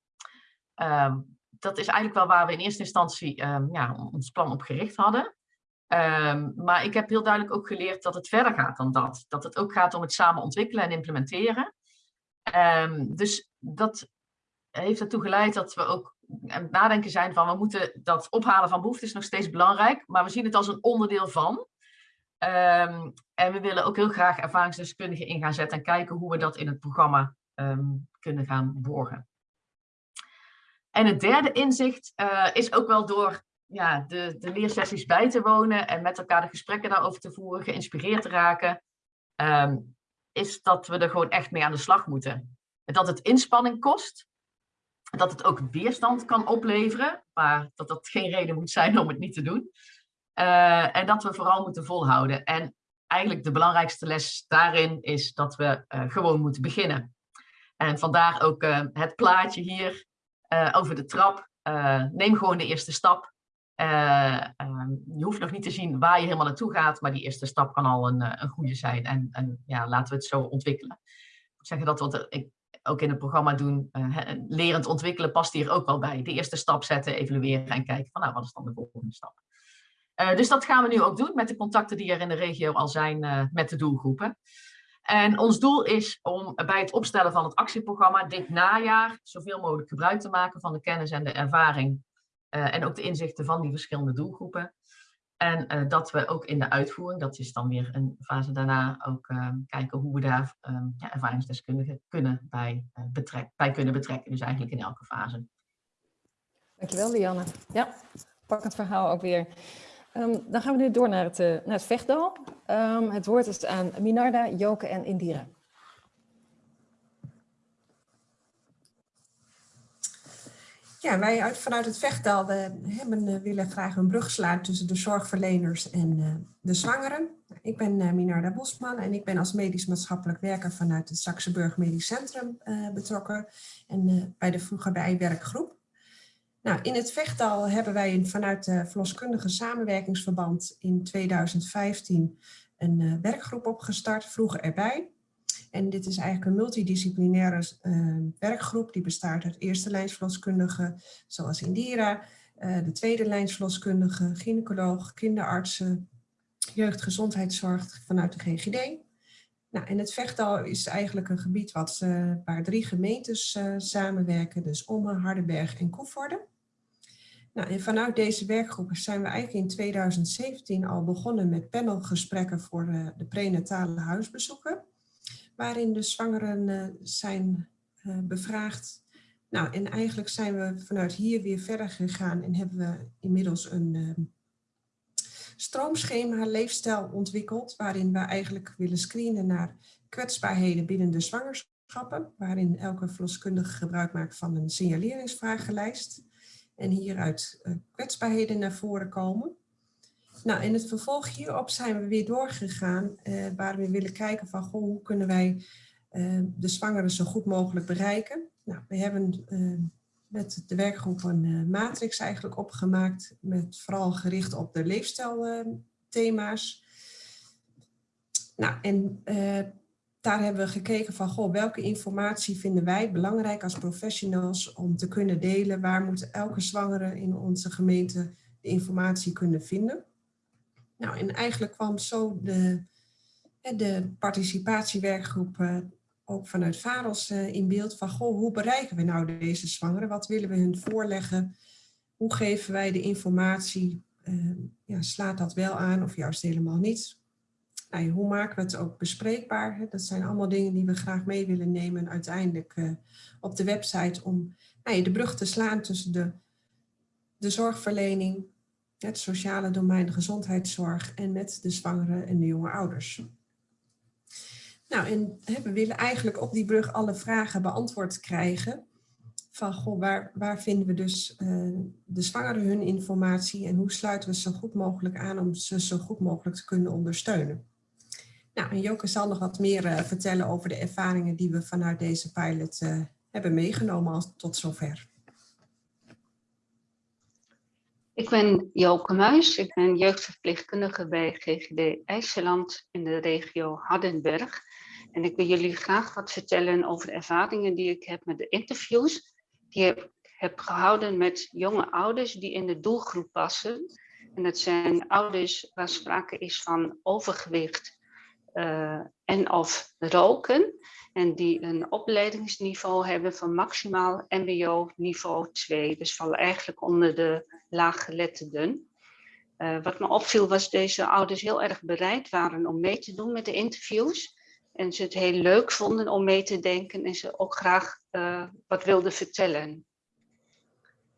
Dat is eigenlijk wel waar we in eerste instantie ja, ons plan op gericht hadden. maar ik heb heel duidelijk ook geleerd dat het verder gaat dan dat. Dat het ook gaat om het samen ontwikkelen en implementeren. Dus dat heeft ertoe geleid dat we ook aan het nadenken zijn van we moeten dat ophalen van behoeften is nog steeds belangrijk, maar we zien het als een onderdeel van. Um, en we willen ook heel graag ervaringsdeskundigen in gaan zetten en kijken hoe we dat in het programma um, kunnen gaan borgen. En het derde inzicht uh, is ook wel door ja, de, de leersessies bij te wonen en met elkaar de gesprekken daarover te voeren, geïnspireerd te raken, um, is dat we er gewoon echt mee aan de slag moeten. Dat het inspanning kost, dat het ook weerstand kan opleveren, maar dat dat geen reden moet zijn om het niet te doen. Uh, en dat we vooral moeten volhouden. En eigenlijk de belangrijkste les daarin is dat we uh, gewoon moeten beginnen. En vandaar ook uh, het plaatje hier over de trap. neem gewoon de eerste stap. Je hoeft nog niet te zien waar je helemaal naartoe gaat, maar die eerste stap kan al een, een goede zijn. En, en ja, laten we het zo ontwikkelen. Ik zeg dat wat ik ook in het programma doen, lerend ontwikkelen past hier ook wel bij. De eerste stap zetten, evalueren en kijken van nou, wat is dan de volgende stap. Uh, dus dat gaan we nu ook doen met de contacten die er in de regio al zijn uh, met de doelgroepen. En ons doel is om bij het opstellen van het actieprogramma dit najaar zoveel mogelijk gebruik te maken van de kennis en de ervaring uh, en ook de inzichten van die verschillende doelgroepen. En uh, dat we ook in de uitvoering, dat is dan weer een fase daarna, ook uh, kijken hoe we daar ja, ervaringsdeskundigen kunnen bij, betrek, bij kunnen betrekken. Dus eigenlijk in elke fase. Dankjewel, Lianne. Ja, pak het verhaal ook weer. Um, dan gaan we nu door naar het, naar het vechtdal. Um, het woord is aan Minarda, Joke en Indira. Ja, wij uit, vanuit het Vechtdal hebben, uh, willen graag een brug slaan tussen de zorgverleners en uh, de zwangeren. Ik ben uh, Minarda Bosman en ik ben als medisch maatschappelijk werker vanuit het Saxenburg Medisch Centrum betrokken en bij de vroeger bij werkgroep. Nou, in het Vechtdal hebben wij vanuit de verloskundige samenwerkingsverband in 2015 een werkgroep opgestart, vroeger erbij. En dit is eigenlijk een multidisciplinaire uh, werkgroep die bestaat uit eerste lijnsverloskundigen zoals Indira, uh, de tweede lijnsverloskundigen, gynaecoloog, kinderartsen, jeugdgezondheidszorg vanuit de GGD. Nou, en het Vechtal is eigenlijk een gebied wat, uh, waar drie gemeentes samenwerken, dus Ommen, Hardenberg en Koevoorde. Nou, en vanuit deze werkgroep zijn we eigenlijk in 2017 al begonnen met panelgesprekken voor de prenatale huisbezoeken waarin de zwangeren uh, zijn uh, bevraagd. Nou, en eigenlijk zijn we vanuit hier weer verder gegaan en hebben we inmiddels een uh, stroomschema leefstijl ontwikkeld, waarin we eigenlijk willen screenen naar kwetsbaarheden binnen de zwangerschappen, waarin elke verloskundige gebruik maakt van een signaleringsvragenlijst. En hieruit kwetsbaarheden naar voren komen. Nou, in het vervolg hierop zijn we weer doorgegaan uh, waar we willen kijken van goh, hoe kunnen wij uh, de zwangeren zo goed mogelijk bereiken. Nou, we hebben uh, met de werkgroep een matrix eigenlijk opgemaakt met vooral gericht op de leefstijlthema's. nou, en daar hebben we gekeken van goh, welke informatie vinden wij belangrijk als professionals om te kunnen delen. Waar moet elke zwangere in onze gemeente de informatie kunnen vinden. Nou, en eigenlijk kwam zo de, de participatiewerkgroep uh, ook vanuit VAROS uh, in beeld van, goh, hoe bereiken we nou deze zwangeren? Wat willen we hun voorleggen? Hoe geven wij de informatie? Uh, ja, slaat dat wel aan of juist helemaal niet? Nou, hoe maken we het ook bespreekbaar? Dat zijn allemaal dingen die we graag mee willen nemen uiteindelijk op de website om nou, de brug te slaan tussen de, de zorgverlening, het sociale domein, gezondheidszorg en met de zwangere en de jonge ouders. Nou, en we willen eigenlijk op die brug alle vragen beantwoord krijgen. Van, goh, waar, waar vinden we dus uh, de zwangeren hun informatie en hoe sluiten we zo goed mogelijk aan om ze zo goed mogelijk te kunnen ondersteunen. Nou, en Joke zal nog wat meer uh, vertellen over de ervaringen die we vanuit deze pilot uh, hebben meegenomen tot zover. Ik ben Joke Muis, ik ben jeugdverpleegkundige bij GGD IJsseland in de regio Hardenberg. En ik wil jullie graag wat vertellen over de ervaringen die ik heb met de interviews. Die ik heb gehouden met jonge ouders die in de doelgroep passen. En dat zijn ouders waar sprake is van overgewicht uh, en of roken en die een opleidingsniveau hebben van maximaal mbo niveau 2. Dus vallen eigenlijk onder de laaggeletterden. Uh, wat me opviel was deze ouders heel erg bereid waren om mee te doen met de interviews. En ze het heel leuk vonden om mee te denken en ze ook graag uh, wat wilden vertellen.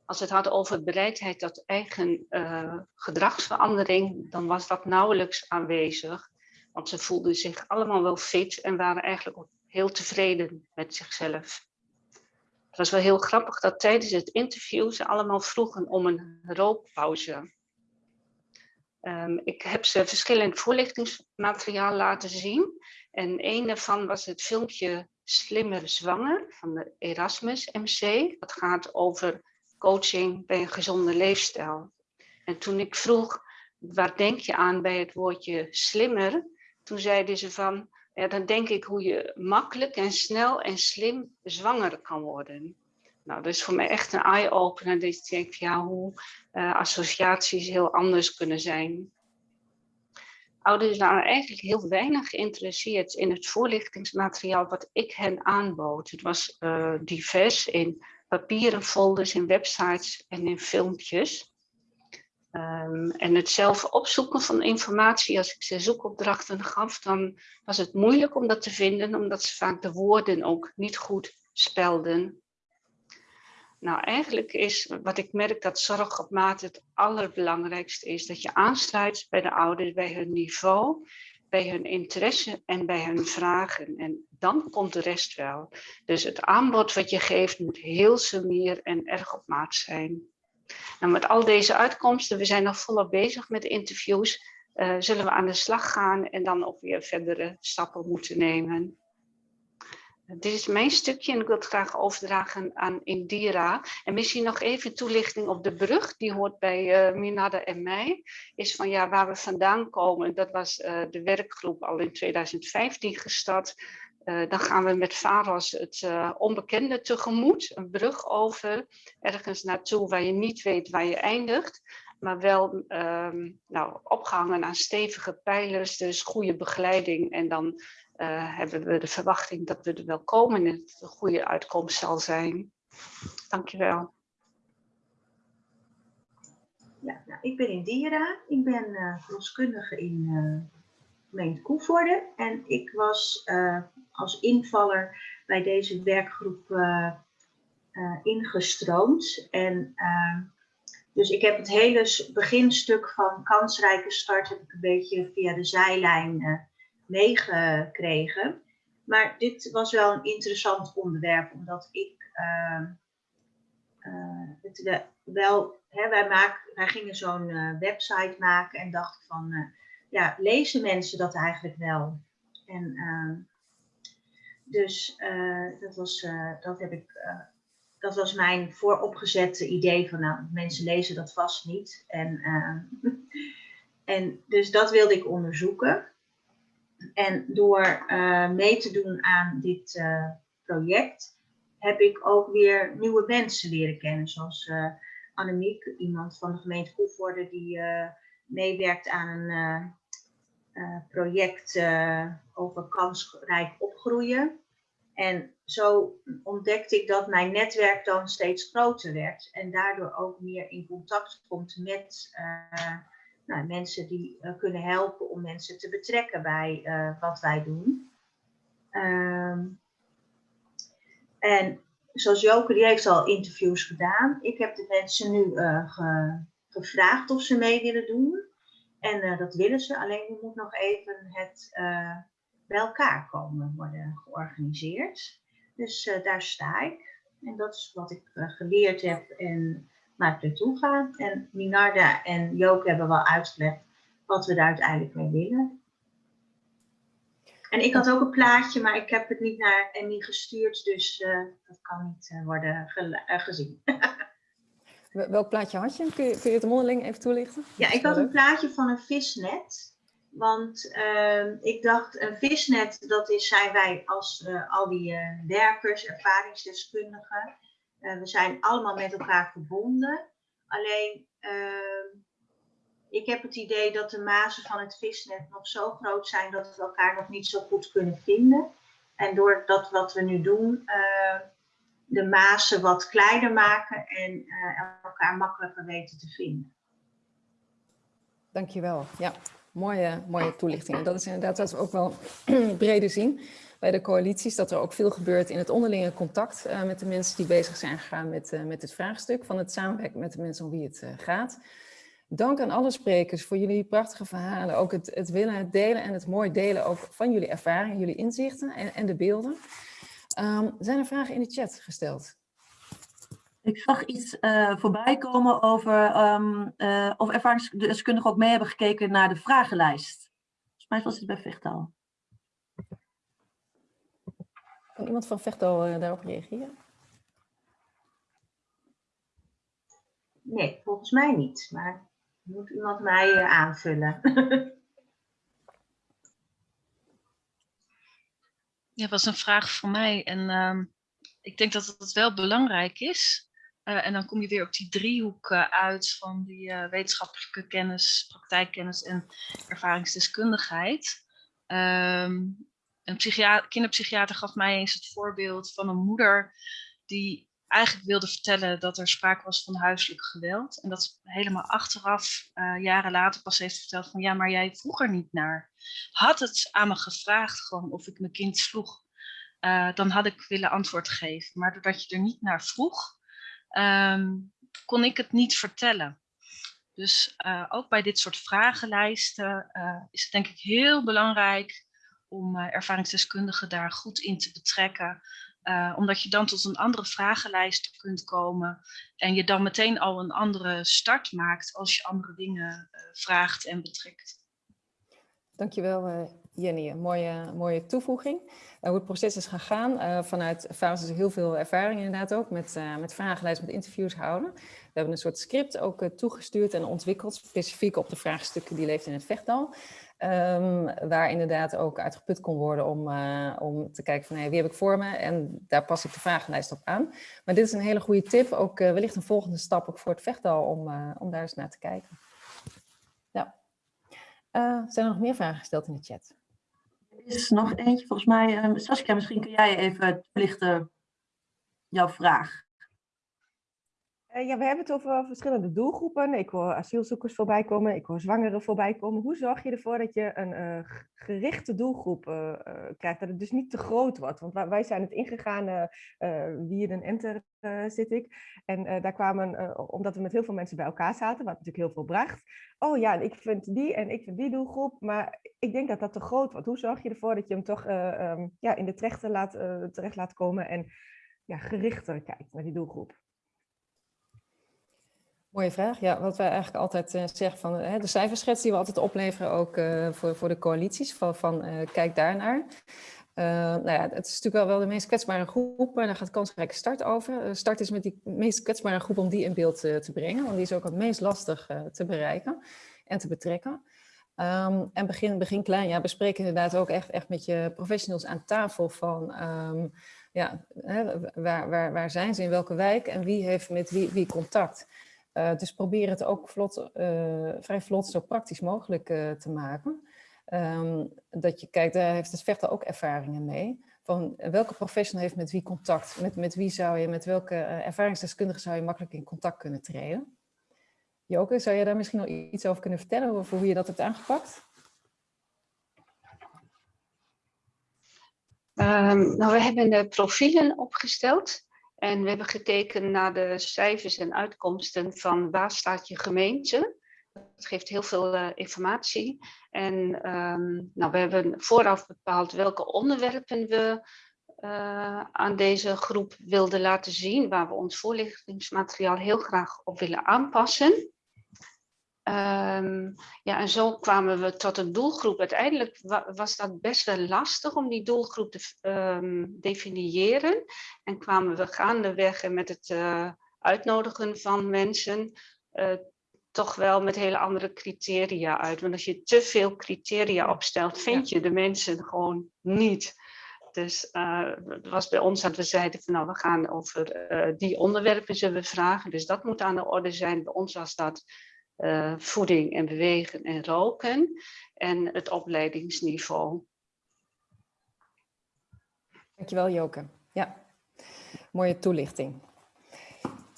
Als het had over bereidheid tot eigen uh, gedragsverandering, dan was dat nauwelijks aanwezig. Want ze voelden zich allemaal wel fit en waren eigenlijk ook heel tevreden met zichzelf. Het was wel heel grappig dat tijdens het interview ze allemaal vroegen om een rookpauze. Um, ik heb ze verschillend voorlichtingsmateriaal laten zien. En een daarvan was het filmpje Slimmer Zwanger van de Erasmus MC. Dat gaat over coaching bij een gezonde leefstijl. En toen ik vroeg, waar denk je aan bij het woordje slimmer? Toen zeiden ze van, ja, dan denk ik hoe je makkelijk en snel en slim zwanger kan worden. Nou, dat is voor mij echt een eye-opener. Dat ik denk, ja, hoe uh, associaties heel anders kunnen zijn. Ouders waren eigenlijk heel weinig geïnteresseerd in het voorlichtingsmateriaal wat ik hen aanbood. Het was uh, divers in papieren folders, in websites en in filmpjes. Um, en het zelf opzoeken van informatie, als ik ze zoekopdrachten gaf, dan was het moeilijk om dat te vinden, omdat ze vaak de woorden ook niet goed spelden. Nou, eigenlijk is wat ik merk dat zorg op maat het allerbelangrijkste is. Dat je aansluit bij de ouders, bij hun niveau, bij hun interesse en bij hun vragen. En dan komt de rest wel. Dus het aanbod wat je geeft moet heel sumier en erg op maat zijn. Nou, met al deze uitkomsten, we zijn nog volop bezig met interviews, uh, zullen we aan de slag gaan en dan ook weer verdere stappen moeten nemen. Dit is mijn stukje en ik wil het graag overdragen aan Indira. En misschien nog even toelichting op de brug, die hoort bij uh, Minada en mij. Is van ja, waar we vandaan komen, dat was de werkgroep al in 2015 gestart. Uh, dan gaan we met VAROS het onbekende tegemoet, een brug over, ergens naartoe waar je niet weet waar je eindigt. Maar wel um, nou, opgehangen aan stevige pijlers, dus goede begeleiding en dan uh, hebben we de verwachting dat we er wel komen en het een goede uitkomst zal zijn. Dankjewel. Ja, nou, ik ben Indira. Ik ben verloskundige in gemeente Koevoorde. En ik was uh, als invaller bij deze werkgroep ingestroomd. En dus ik heb het hele beginstuk van kansrijke start heb ik een beetje via de zijlijn meegekregen. Maar dit was wel een interessant onderwerp, omdat ik het wel, hè, wij, maken, wij gingen zo'n website maken en dachten van, ja, lezen mensen dat eigenlijk wel? En ehm, dus dat, was, dat, heb ik, dat was mijn vooropgezette idee van, nou, mensen lezen dat vast niet. En, en dus dat wilde ik onderzoeken. En door uh, mee te doen aan dit uh, project heb ik ook weer nieuwe mensen leren kennen. Zoals uh, Annemiek, iemand van de gemeente Koevoorde die meewerkt aan een project over kansrijk opgroeien. En zo ontdekte ik dat mijn netwerk dan steeds groter werd en daardoor ook meer in contact komt met nou, mensen die kunnen helpen om mensen te betrekken bij wat wij doen. Um, en zoals Joke, die heeft al interviews gedaan. Ik heb de mensen nu ge, gevraagd of ze mee willen doen. En dat willen ze, alleen er moet nog even het bij elkaar komen worden georganiseerd. Dus daar sta ik. En dat is wat ik geleerd heb en waar ik naartoe ga. En Minarda en Joke hebben wel uitgelegd wat we daar uiteindelijk mee willen. En ik had ook een plaatje, maar ik heb het niet naar Emmy gestuurd, dus dat kan niet worden gezien. Welk plaatje had je? Kun je, kun je het mondeling even toelichten? Ja, ik had een plaatje van een visnet. Want ehm, ik dacht, een visnet, dat is, zijn wij als al die werkers, ervaringsdeskundigen. Uh, we zijn allemaal met elkaar verbonden. Alleen, uh, ik heb het idee dat de mazen van het visnet nog zo groot zijn dat we elkaar nog niet zo goed kunnen vinden. En door dat wat we nu doen, uh, de mazen wat kleiner maken en elkaar makkelijker weten te vinden. Dankjewel. Ja, mooie, mooie toelichting. En dat is inderdaad wat we ook wel breder zien bij de coalities, dat er ook veel gebeurt in het onderlinge contact uh, met de mensen die bezig zijn gegaan met, uh, met het vraagstuk van het samenwerken met de mensen om wie het gaat. Dank aan alle sprekers voor jullie prachtige verhalen, ook het, het willen, delen en het mooi delen ook van jullie ervaringen, jullie inzichten en, en de beelden. Um, zijn er vragen in de chat gesteld? Ik zag iets uh, voorbij komen over um, uh, of ervaringsdeskundigen ook mee hebben gekeken naar de vragenlijst. Volgens mij was het bij Vechtal. Kan iemand van Vechtal uh, daarop reageren? Nee, volgens mij niet. Maar moet iemand mij uh, aanvullen? ja, dat was een vraag voor mij. En uh, ik denk dat het wel belangrijk is en dan kom je weer op die driehoek uit van die wetenschappelijke kennis, praktijkkennis en ervaringsdeskundigheid. Ehm, een kinderpsychiater gaf mij eens het voorbeeld van een moeder die eigenlijk wilde vertellen dat er sprake was van huiselijk geweld. En dat helemaal achteraf, uh, jaren later pas heeft verteld van ja, maar jij vroeg er niet naar. Had het aan me gevraagd gewoon of ik mijn kind sloeg, uh, dan had ik willen antwoord geven. Maar doordat je er niet naar vroeg, um, kon ik het niet vertellen. Dus uh, ook bij dit soort vragenlijsten is het denk ik heel belangrijk om ervaringsdeskundigen daar goed in te betrekken. Uh, omdat je dan tot een andere vragenlijst kunt komen en je dan meteen al een andere start maakt als je andere dingen uh, vraagt en betrekt. Dankjewel uh, Jenny, mooie, mooie toevoeging. hoe het proces is gegaan, vanuit Fases heel veel ervaring inderdaad ook met, met vragenlijsten, met interviews houden. We hebben een soort script ook toegestuurd en ontwikkeld, specifiek op de vraagstukken die leeft in het vechtdal. Um, waar inderdaad ook uitgeput kon worden om, uh, om te kijken van hey, wie heb ik voor me en daar pas ik de vragenlijst op aan. Maar dit is een hele goede tip, ook uh, wellicht een volgende stap ook voor het vechtdal om, uh, om daar eens naar te kijken. Ja. zijn er nog meer vragen gesteld in de chat? Er is nog eentje volgens mij. Um, Saskia, misschien kun jij even toelichten jouw vraag. Uh, ja, we hebben het over verschillende doelgroepen. Ik hoor asielzoekers voorbij komen, ik hoor zwangeren voorbij komen. Hoe zorg je ervoor dat je een uh, gerichte doelgroep uh, krijgt, dat het dus niet te groot wordt? Want wij zijn het ingegaan, wie in een enter zit ik. En daar kwamen, omdat we met heel veel mensen bij elkaar zaten, wat natuurlijk heel veel bracht. Oh ja, ik vind die en ik vind die doelgroep, maar ik denk dat dat te groot wordt. Hoe zorg je ervoor dat je hem toch um, ja, in de terecht laat, terecht laat komen en ja, gerichter kijkt naar die doelgroep? Mooie vraag. Ja, wat wij eigenlijk altijd uh, zeggen van uh, de cijferschets die we altijd opleveren ook uh, voor, voor de coalities, van, van kijk daarnaar. nou ja, het is natuurlijk wel, wel de meest kwetsbare groep en daar gaat kansrijke start over. start is met die meest kwetsbare groep om die in beeld te brengen, want die is ook het meest lastig te bereiken en te betrekken. Um, en begin, begin klein, ja, bespreek inderdaad ook echt, echt met je professionals aan tafel van, um, ja, hè, waar, waar, waar zijn ze, in welke wijk en wie heeft met wie, wie contact. Uh, dus probeer het ook vlot, uh, vrij vlot zo praktisch mogelijk uh, te maken. Um, dat je kijkt, daar heeft het vechten ook ervaringen mee. Van welke professional heeft met wie contact? Met, met wie zou je, met welke ervaringsdeskundige zou je makkelijk in contact kunnen treden? Joke, zou je daar misschien nog iets over kunnen vertellen over hoe je dat hebt aangepakt? Um, nou, we hebben de profielen opgesteld. En we hebben gekeken naar de cijfers en uitkomsten van waar staat je gemeente. Dat geeft heel veel uh, informatie. En um, nou, we hebben vooraf bepaald welke onderwerpen we uh, aan deze groep wilden laten zien, waar we ons voorlichtingsmateriaal heel graag op willen aanpassen. Um, ja, en zo kwamen we tot een doelgroep. Uiteindelijk wa was dat best wel lastig om die doelgroep te um, definiëren. En kwamen we gaandeweg met het uh, uitnodigen van mensen uh, toch wel met hele andere criteria uit. Want als je te veel criteria opstelt, vind je de mensen gewoon niet. Dus uh, het was bij ons dat we zeiden van nou, we gaan over die onderwerpen zullen we vragen. Dus dat moet aan de orde zijn. Bij ons was dat uh, voeding en bewegen en roken en het opleidingsniveau. Dankjewel Joke. Ja, mooie toelichting.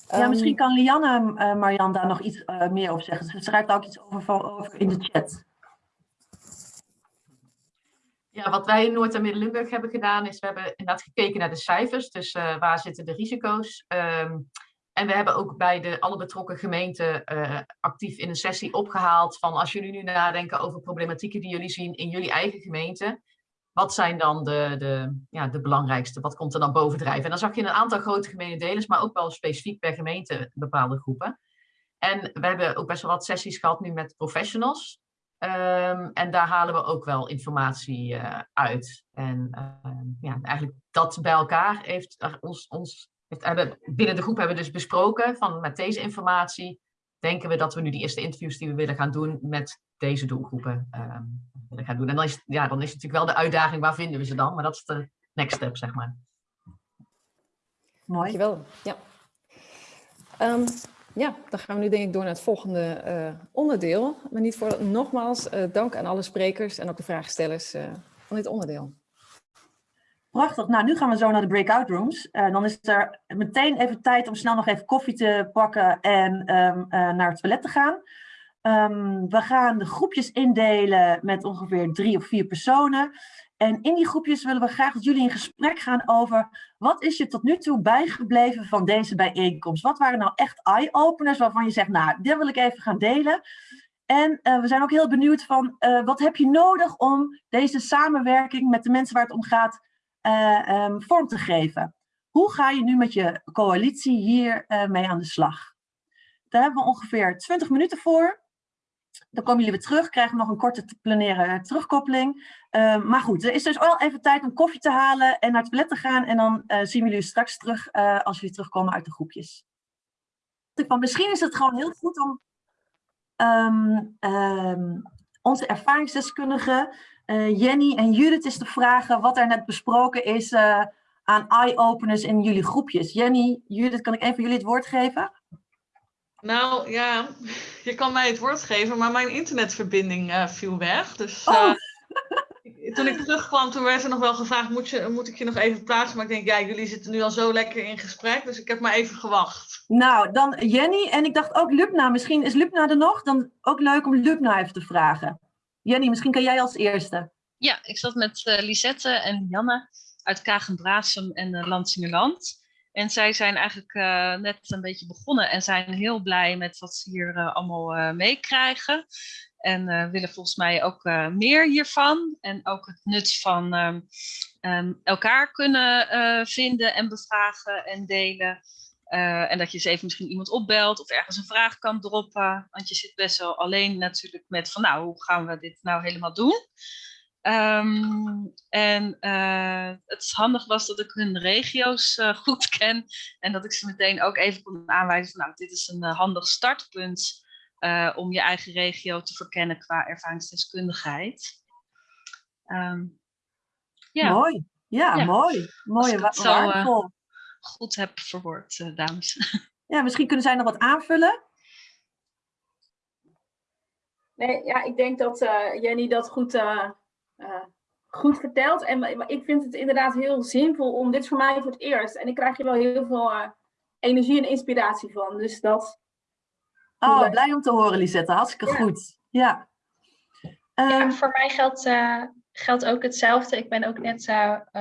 Ja, um, misschien kan Lianne uh, Marian daar nog iets uh, meer over zeggen. Ze schrijft ook iets over, over in de chat. Ja, wat wij in Noord- en Midden-Limburg hebben gedaan is, we hebben inderdaad gekeken naar de cijfers. Dus uh, waar zitten de risico's? Um, en we hebben ook bij de, alle betrokken gemeenten uh, actief in een sessie opgehaald van als jullie nu nadenken over problematieken die jullie zien in jullie eigen gemeente, wat zijn dan de, de, ja, de belangrijkste? Wat komt er dan bovendrijven? En dan zag je een aantal grote gemenedelers, maar ook wel specifiek per gemeente bepaalde groepen. En we hebben ook best wel wat sessies gehad nu met professionals. Um, en daar halen we ook wel informatie uh, uit. En uh, ja, eigenlijk dat bij elkaar heeft ons, ons hebben, binnen de groep hebben we dus besproken van met deze informatie denken we dat we nu die eerste interviews die we willen gaan doen met deze doelgroepen uh, willen gaan doen. En dan is, ja, dan is het natuurlijk wel de uitdaging, waar vinden we ze dan? Maar dat is de next step, zeg maar. Mooi. Dankjewel. Ja. Ehm, ja, dan gaan we nu denk ik door naar het volgende eh, onderdeel. Maar niet voor nogmaals uh, dank aan alle sprekers en ook de vraagstellers uh, van dit onderdeel. Nou, nu gaan we zo naar de breakout rooms. dan is er meteen even tijd om snel nog even koffie te pakken en um, naar het toilet te gaan. Um, we gaan de groepjes indelen met ongeveer drie of vier personen. En in die groepjes willen we graag dat jullie in gesprek gaan over wat is je tot nu toe bijgebleven van deze bijeenkomst? Wat waren nou echt eye-openers waarvan je zegt, nou, dit wil ik even gaan delen. En uh, we zijn ook heel benieuwd van uh, wat heb je nodig om deze samenwerking met de mensen waar het om gaat uh, um, vorm te geven? Hoe ga je nu met je coalitie hier mee aan de slag? Daar hebben we ongeveer 20 minuten voor. Dan komen jullie weer terug, krijgen we nog een korte te planeren terugkoppeling. Uh, maar goed, er is dus wel even tijd om koffie te halen en naar het toilet te gaan. En dan uh, zien we jullie straks terug als jullie terugkomen uit de groepjes. Van, misschien is het gewoon heel goed om um, onze ervaringsdeskundigen Jenny en Judith eens te vragen wat er net besproken is aan eye-openers in jullie groepjes. Jenny, Judith, kan ik even jullie het woord geven? Nou ja, je kan mij het woord geven, maar mijn internetverbinding uh, viel weg. Dus uh, toen ik terugkwam, toen werd er nog wel gevraagd, moet, je, moet ik je nog even plaatsen? Maar ik denk, ja, jullie zitten nu al zo lekker in gesprek, dus ik heb maar even gewacht. Nou, dan Jenny en ik dacht ook Lubna. Misschien is Lubna er nog? Dan ook leuk om Lubna even te vragen. Jenny, misschien kan jij als eerste. Ja, ik zat met uh, Lisette en Janne uit Kagen-Brasem en uh, Lansingerland. En zij zijn eigenlijk uh, net een beetje begonnen en zijn heel blij met wat ze hier allemaal meekrijgen. En willen volgens mij ook meer hiervan. En ook het nut van um, um, elkaar kunnen vinden en bevragen en delen. En dat je eens even misschien iemand opbelt of ergens een vraag kan droppen. Want je zit best wel alleen natuurlijk met van nou, hoe gaan we dit nou helemaal doen? Um, en uh, het handig was dat ik hun regio's uh, goed ken en dat ik ze meteen ook even kon aanwijzen van nou, dit is een handig startpunt om je eigen regio te verkennen qua ervaringsdeskundigheid. Um, ja. Mooi, ja, ja. mooi. Mooi, wa zo, waardevol. Goed heb verwoord, dames. Ja, misschien kunnen zij nog wat aanvullen. Nee, ja, ik denk dat Jenny dat goed uh, goed verteld. En maar ik vind het inderdaad heel zinvol om dit voor mij voor het eerst. En ik krijg hier wel heel veel uh, energie en inspiratie van. Dus dat. Oh, blij om te horen, Lisette. Hartstikke ja. goed. Ja. Um, ja, voor mij geldt, uh, geldt ook hetzelfde. Ik ben ook net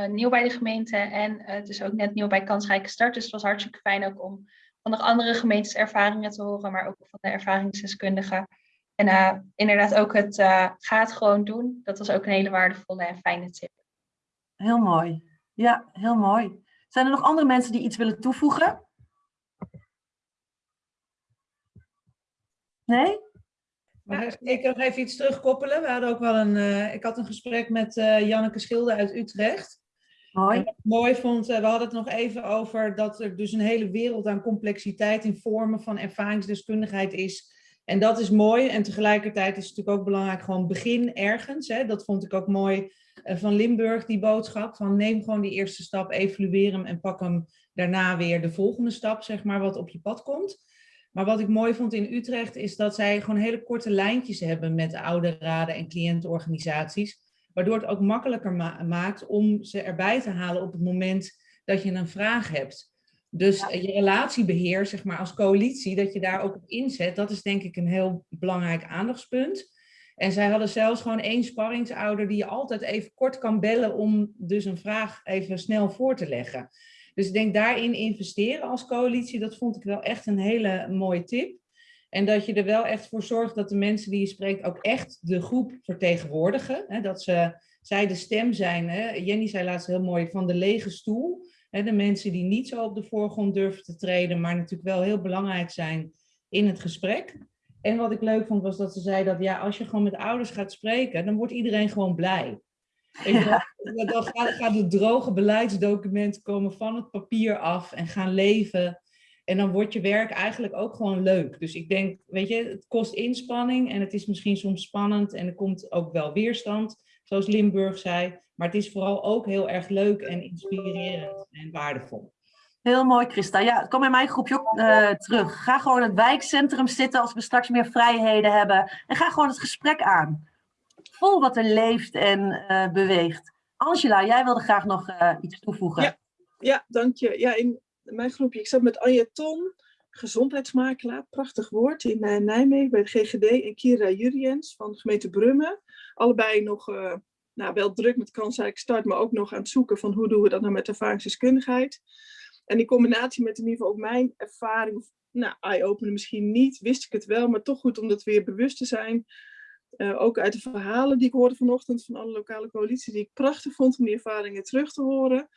nieuw bij de gemeente en dus ook net nieuw bij Kansrijke Start. Dus het was hartstikke fijn ook om van nog andere gemeentes ervaringen te horen, maar ook van de ervaringsdeskundigen. En inderdaad ook het ga het gewoon doen. Dat was ook een hele waardevolle en fijne tip. Heel mooi. Ja, heel mooi. Zijn er nog andere mensen die iets willen toevoegen? Nee? Maar ik nog even iets terugkoppelen. We hadden ook wel een, uh, ik had een gesprek met uh, Janneke Schilde uit Utrecht. Wat ik mooi vond, we hadden het nog even over dat er dus een hele wereld aan complexiteit in vormen van ervaringsdeskundigheid is en dat is mooi. En tegelijkertijd is het natuurlijk ook belangrijk, gewoon begin ergens. Hè. Dat vond ik ook mooi van Limburg, die boodschap. Van neem gewoon die eerste stap, evalueer hem en pak hem daarna weer de volgende stap, zeg maar, wat op je pad komt. Maar wat ik mooi vond in Utrecht is dat zij gewoon hele korte lijntjes hebben met ouderraden en cliëntenorganisaties. Waardoor het ook makkelijker ma maakt om ze erbij te halen op het moment dat je een vraag hebt. Dus ja. je relatiebeheer, zeg maar, als coalitie, dat je daar ook op inzet, dat is denk ik een heel belangrijk aandachtspunt. En zij hadden zelfs gewoon één sparringsouder die je altijd even kort kan bellen om dus een vraag even snel voor te leggen. Dus ik denk daarin investeren als coalitie, dat vond ik wel echt een hele mooie tip. En dat je er wel echt voor zorgt dat de mensen die je spreekt ook echt de groep vertegenwoordigen. Hè? Dat ze, zij de stem zijn. Hè? Jenny zei laatst heel mooi van de lege stoel de mensen die niet zo op de voorgrond durven te treden, maar natuurlijk wel heel belangrijk zijn in het gesprek. En wat ik leuk vond was dat ze zei dat ja, als je gewoon met ouders gaat spreken, dan wordt iedereen gewoon blij. Ja. Dan gaat, gaat het droge beleidsdocument komen van het papier af en gaan leven. En dan wordt je werk eigenlijk ook gewoon leuk. Dus ik denk, weet je, het kost inspanning en het is misschien soms spannend en er komt ook wel weerstand, zoals Limburg zei. Maar het is vooral ook heel erg leuk en inspirerend en waardevol. Heel mooi, Christa. Ja, kom in mijn groepje ook uh, terug. Ga gewoon in het wijkcentrum zitten als we straks meer vrijheden hebben. En ga gewoon het gesprek aan. Voel wat er leeft en uh, beweegt. Angela, jij wilde graag nog uh, iets toevoegen. Ja, ja, dank je. Ja, in mijn groepje, ik zat met Anja Ton, gezondheidsmakelaar, prachtig woord, in Nijmegen bij de GGD. En Kira Juriens van gemeente Brummen. Allebei nog nou, wel druk met kansrijk start, maar ook nog aan het zoeken van hoe doen we dat nou met ervaringsdeskundigheid. En in combinatie met in ieder geval ook mijn ervaring, nou, eye-opener misschien niet, wist ik het wel, maar toch goed om dat weer bewust te zijn. Uh, ook uit de verhalen die ik hoorde vanochtend van alle lokale coalities, die ik prachtig vond om die ervaringen terug te horen.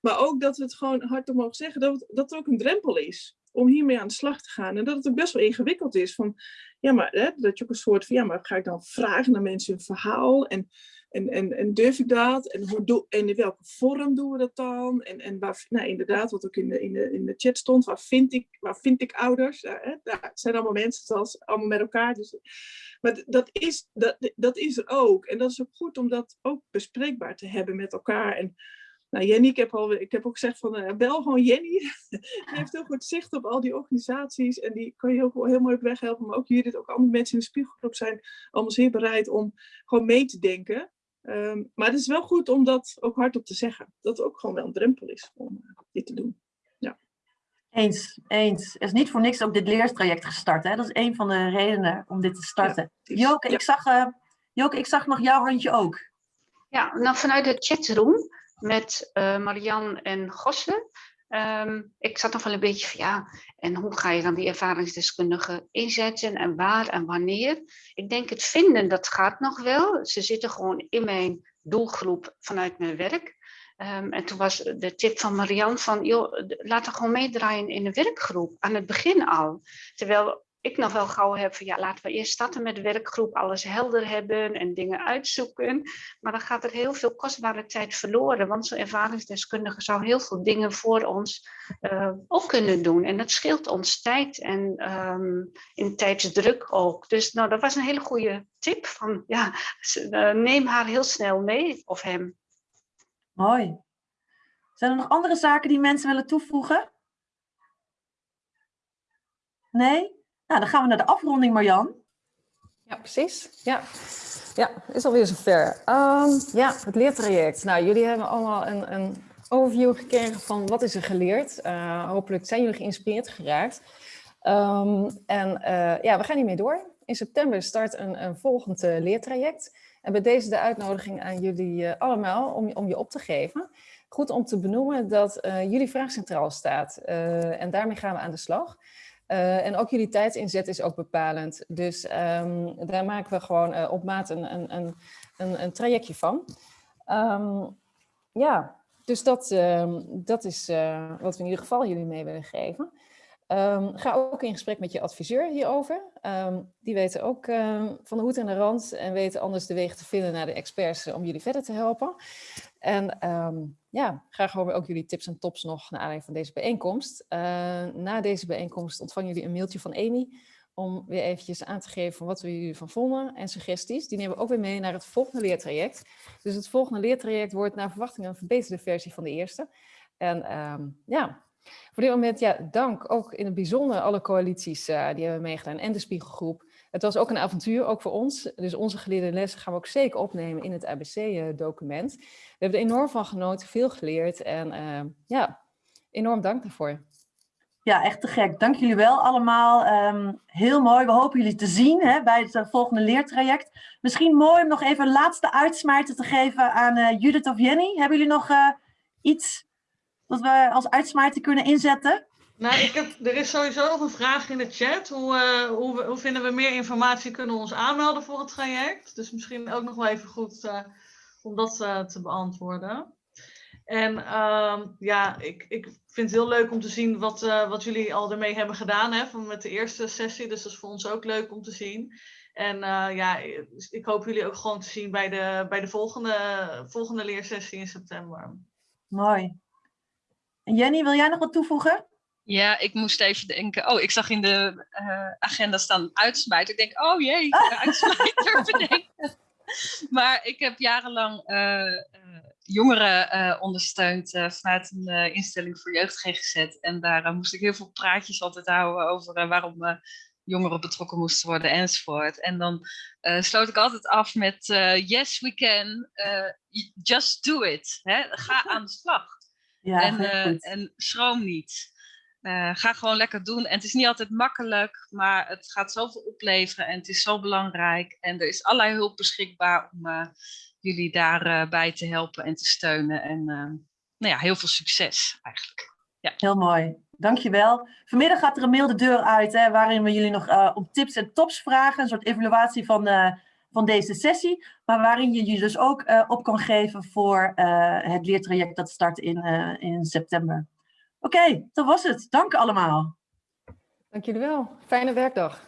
Maar ook dat we het gewoon hardop mogen zeggen, dat, het, dat ook een drempel is om hiermee aan de slag te gaan. En dat het ook best wel ingewikkeld is. Van, ja, maar, hè, dat je ook een soort van, ja, maar ga ik dan vragen naar mensen een verhaal? En en, en, en durf ik dat? En, hoe doe, en in welke vorm doen we dat dan? En, en waar, nou, inderdaad, wat ook in de, in, de, in de chat stond, waar vind ik, waar vind ik ouders? Ja, hè? Zijn allemaal mensen, zoals allemaal met elkaar. Dus, maar dat is, dat, dat is er ook. En dat is ook goed om dat ook bespreekbaar te hebben met elkaar. En nou, Jenny, ik heb, al, ik heb ook gezegd van uh, bel gewoon Jenny. die heeft heel goed zicht op al die organisaties en die kan je heel, heel mooi op weg helpen. Maar ook jullie, ook andere mensen in de spiegelgroep zijn allemaal zeer bereid om gewoon mee te denken. Um, maar het is wel goed om dat ook hardop te zeggen. Dat het ook gewoon wel een drempel is om uh, dit te doen. Ja. Eens, eens. Er is niet voor niks ook dit leertraject gestart. Hè? Dat is een van de redenen om dit te starten. Ja, Joke, ja. ik zag, uh, Joke, ik zag nog jouw handje ook. Ja, nou vanuit de chatroom met uh, Marian en Gosse Um, ik zat nog wel een beetje van ja, en hoe ga je dan die ervaringsdeskundigen inzetten en waar en wanneer? Ik denk het vinden, dat gaat nog wel. Ze zitten gewoon in mijn doelgroep vanuit mijn werk. Um, en toen was de tip van Marianne van, joh, laat er gewoon meedraaien in de werkgroep, aan het begin al. Terwijl ik nog wel gauw heb van ja, laten we eerst starten met de werkgroep, alles helder hebben en dingen uitzoeken. Maar dan gaat er heel veel kostbare tijd verloren, want zo'n ervaringsdeskundige zou heel veel dingen voor ons uh, ook kunnen doen. En dat scheelt ons tijd en um, in tijdsdruk ook. Dus nou, dat was een hele goede tip van ja, uh, neem haar heel snel mee of hem. Mooi. Zijn er nog andere zaken die mensen willen toevoegen? Nee? Nou, dan gaan we naar de afronding, Marjan. Ja, precies. Ja, ja is alweer zover. Um, ja, het leertraject. Nou, jullie hebben allemaal een, een overview gekregen van wat is er geleerd. Uh, hopelijk zijn jullie geïnspireerd geraakt. Um, en uh, ja, we gaan hiermee door. In september start een, een volgend uh, leertraject. En bij deze de uitnodiging aan jullie allemaal om, om je op te geven. Goed om te benoemen dat jullie vraag centraal staat. en daarmee gaan we aan de slag. Uh, en ook jullie tijdsinzet is ook bepalend. Dus um, daar maken we gewoon uh, op maat een, een, een, een, trajectje van. Um, ja, dus dat, um, dat is uh, wat we in ieder geval jullie mee willen geven. Ga ook in gesprek met je adviseur hierover. die weten ook van de hoed en de rand en weten anders de wegen te vinden naar de experts om jullie verder te helpen. En ja, graag horen we ook jullie tips en tops nog naar aanleiding van deze bijeenkomst. Uh, na deze bijeenkomst ontvangen jullie een mailtje van Amy om weer eventjes aan te geven van wat we jullie van vonden en suggesties. Die nemen we ook weer mee naar het volgende leertraject. Dus het volgende leertraject wordt naar verwachting een verbeterde versie van de eerste. En ja, voor dit moment ja, dank ook in het bijzonder alle coalities uh, die hebben meegedaan en de Spiegelgroep. Het was ook een avontuur, ook voor ons. Dus onze geleerde lessen gaan we ook zeker opnemen in het ABC-document. We hebben er enorm van genoten, veel geleerd en uh, ja, enorm dank daarvoor. Ja, echt te gek. Dank jullie wel allemaal. Um, heel mooi. We hopen jullie te zien hè, bij het volgende leertraject. Misschien mooi om nog even een laatste uitsmijter te geven aan Judith of Jenny. Hebben jullie nog iets dat we als uitsmijter kunnen inzetten? Nou, ik heb, er is sowieso nog een vraag in de chat. Hoe, uh, hoe, hoe, vinden we meer informatie? Kunnen we ons aanmelden voor het traject? Dus misschien ook nog wel even goed uh, om dat uh, te beantwoorden. En ehm, ja, ik, ik vind het heel leuk om te zien wat, wat jullie al ermee hebben gedaan hè, van met de eerste sessie. Dus dat is voor ons ook leuk om te zien. En ja, ik hoop jullie ook gewoon te zien bij de, bij de volgende, volgende leersessie in september. Mooi. En Jenny, wil jij nog wat toevoegen? Ja, ik moest even denken. Oh, ik zag in de uh, agenda staan uitsmijter. Ik denk, oh jee, uitsmijter bedenken. maar ik heb jarenlang uh, uh, jongeren ondersteunt vanuit een instelling voor jeugd GGZ. En daar moest ik heel veel praatjes altijd houden over waarom jongeren betrokken moesten worden enzovoort. En dan sloot ik altijd af met yes we can, just do it. Hè? Ga aan de slag. Ja, en, en schroom niet. ga gewoon lekker doen. En het is niet altijd makkelijk, maar het gaat zoveel opleveren en het is zo belangrijk. En er is allerlei hulp beschikbaar om jullie daarbij te helpen en te steunen. En nou ja, heel veel succes eigenlijk. Ja. Heel mooi. Dankjewel. Vanmiddag gaat er een mail de deur uit hè, waarin we jullie nog om tips en tops vragen. Een soort evaluatie van, van deze sessie. Maar waarin je je dus ook uh, op kan geven voor het leertraject dat start in, in september. Oké, okay, dat was het. Dank allemaal. Dank jullie wel. Fijne werkdag.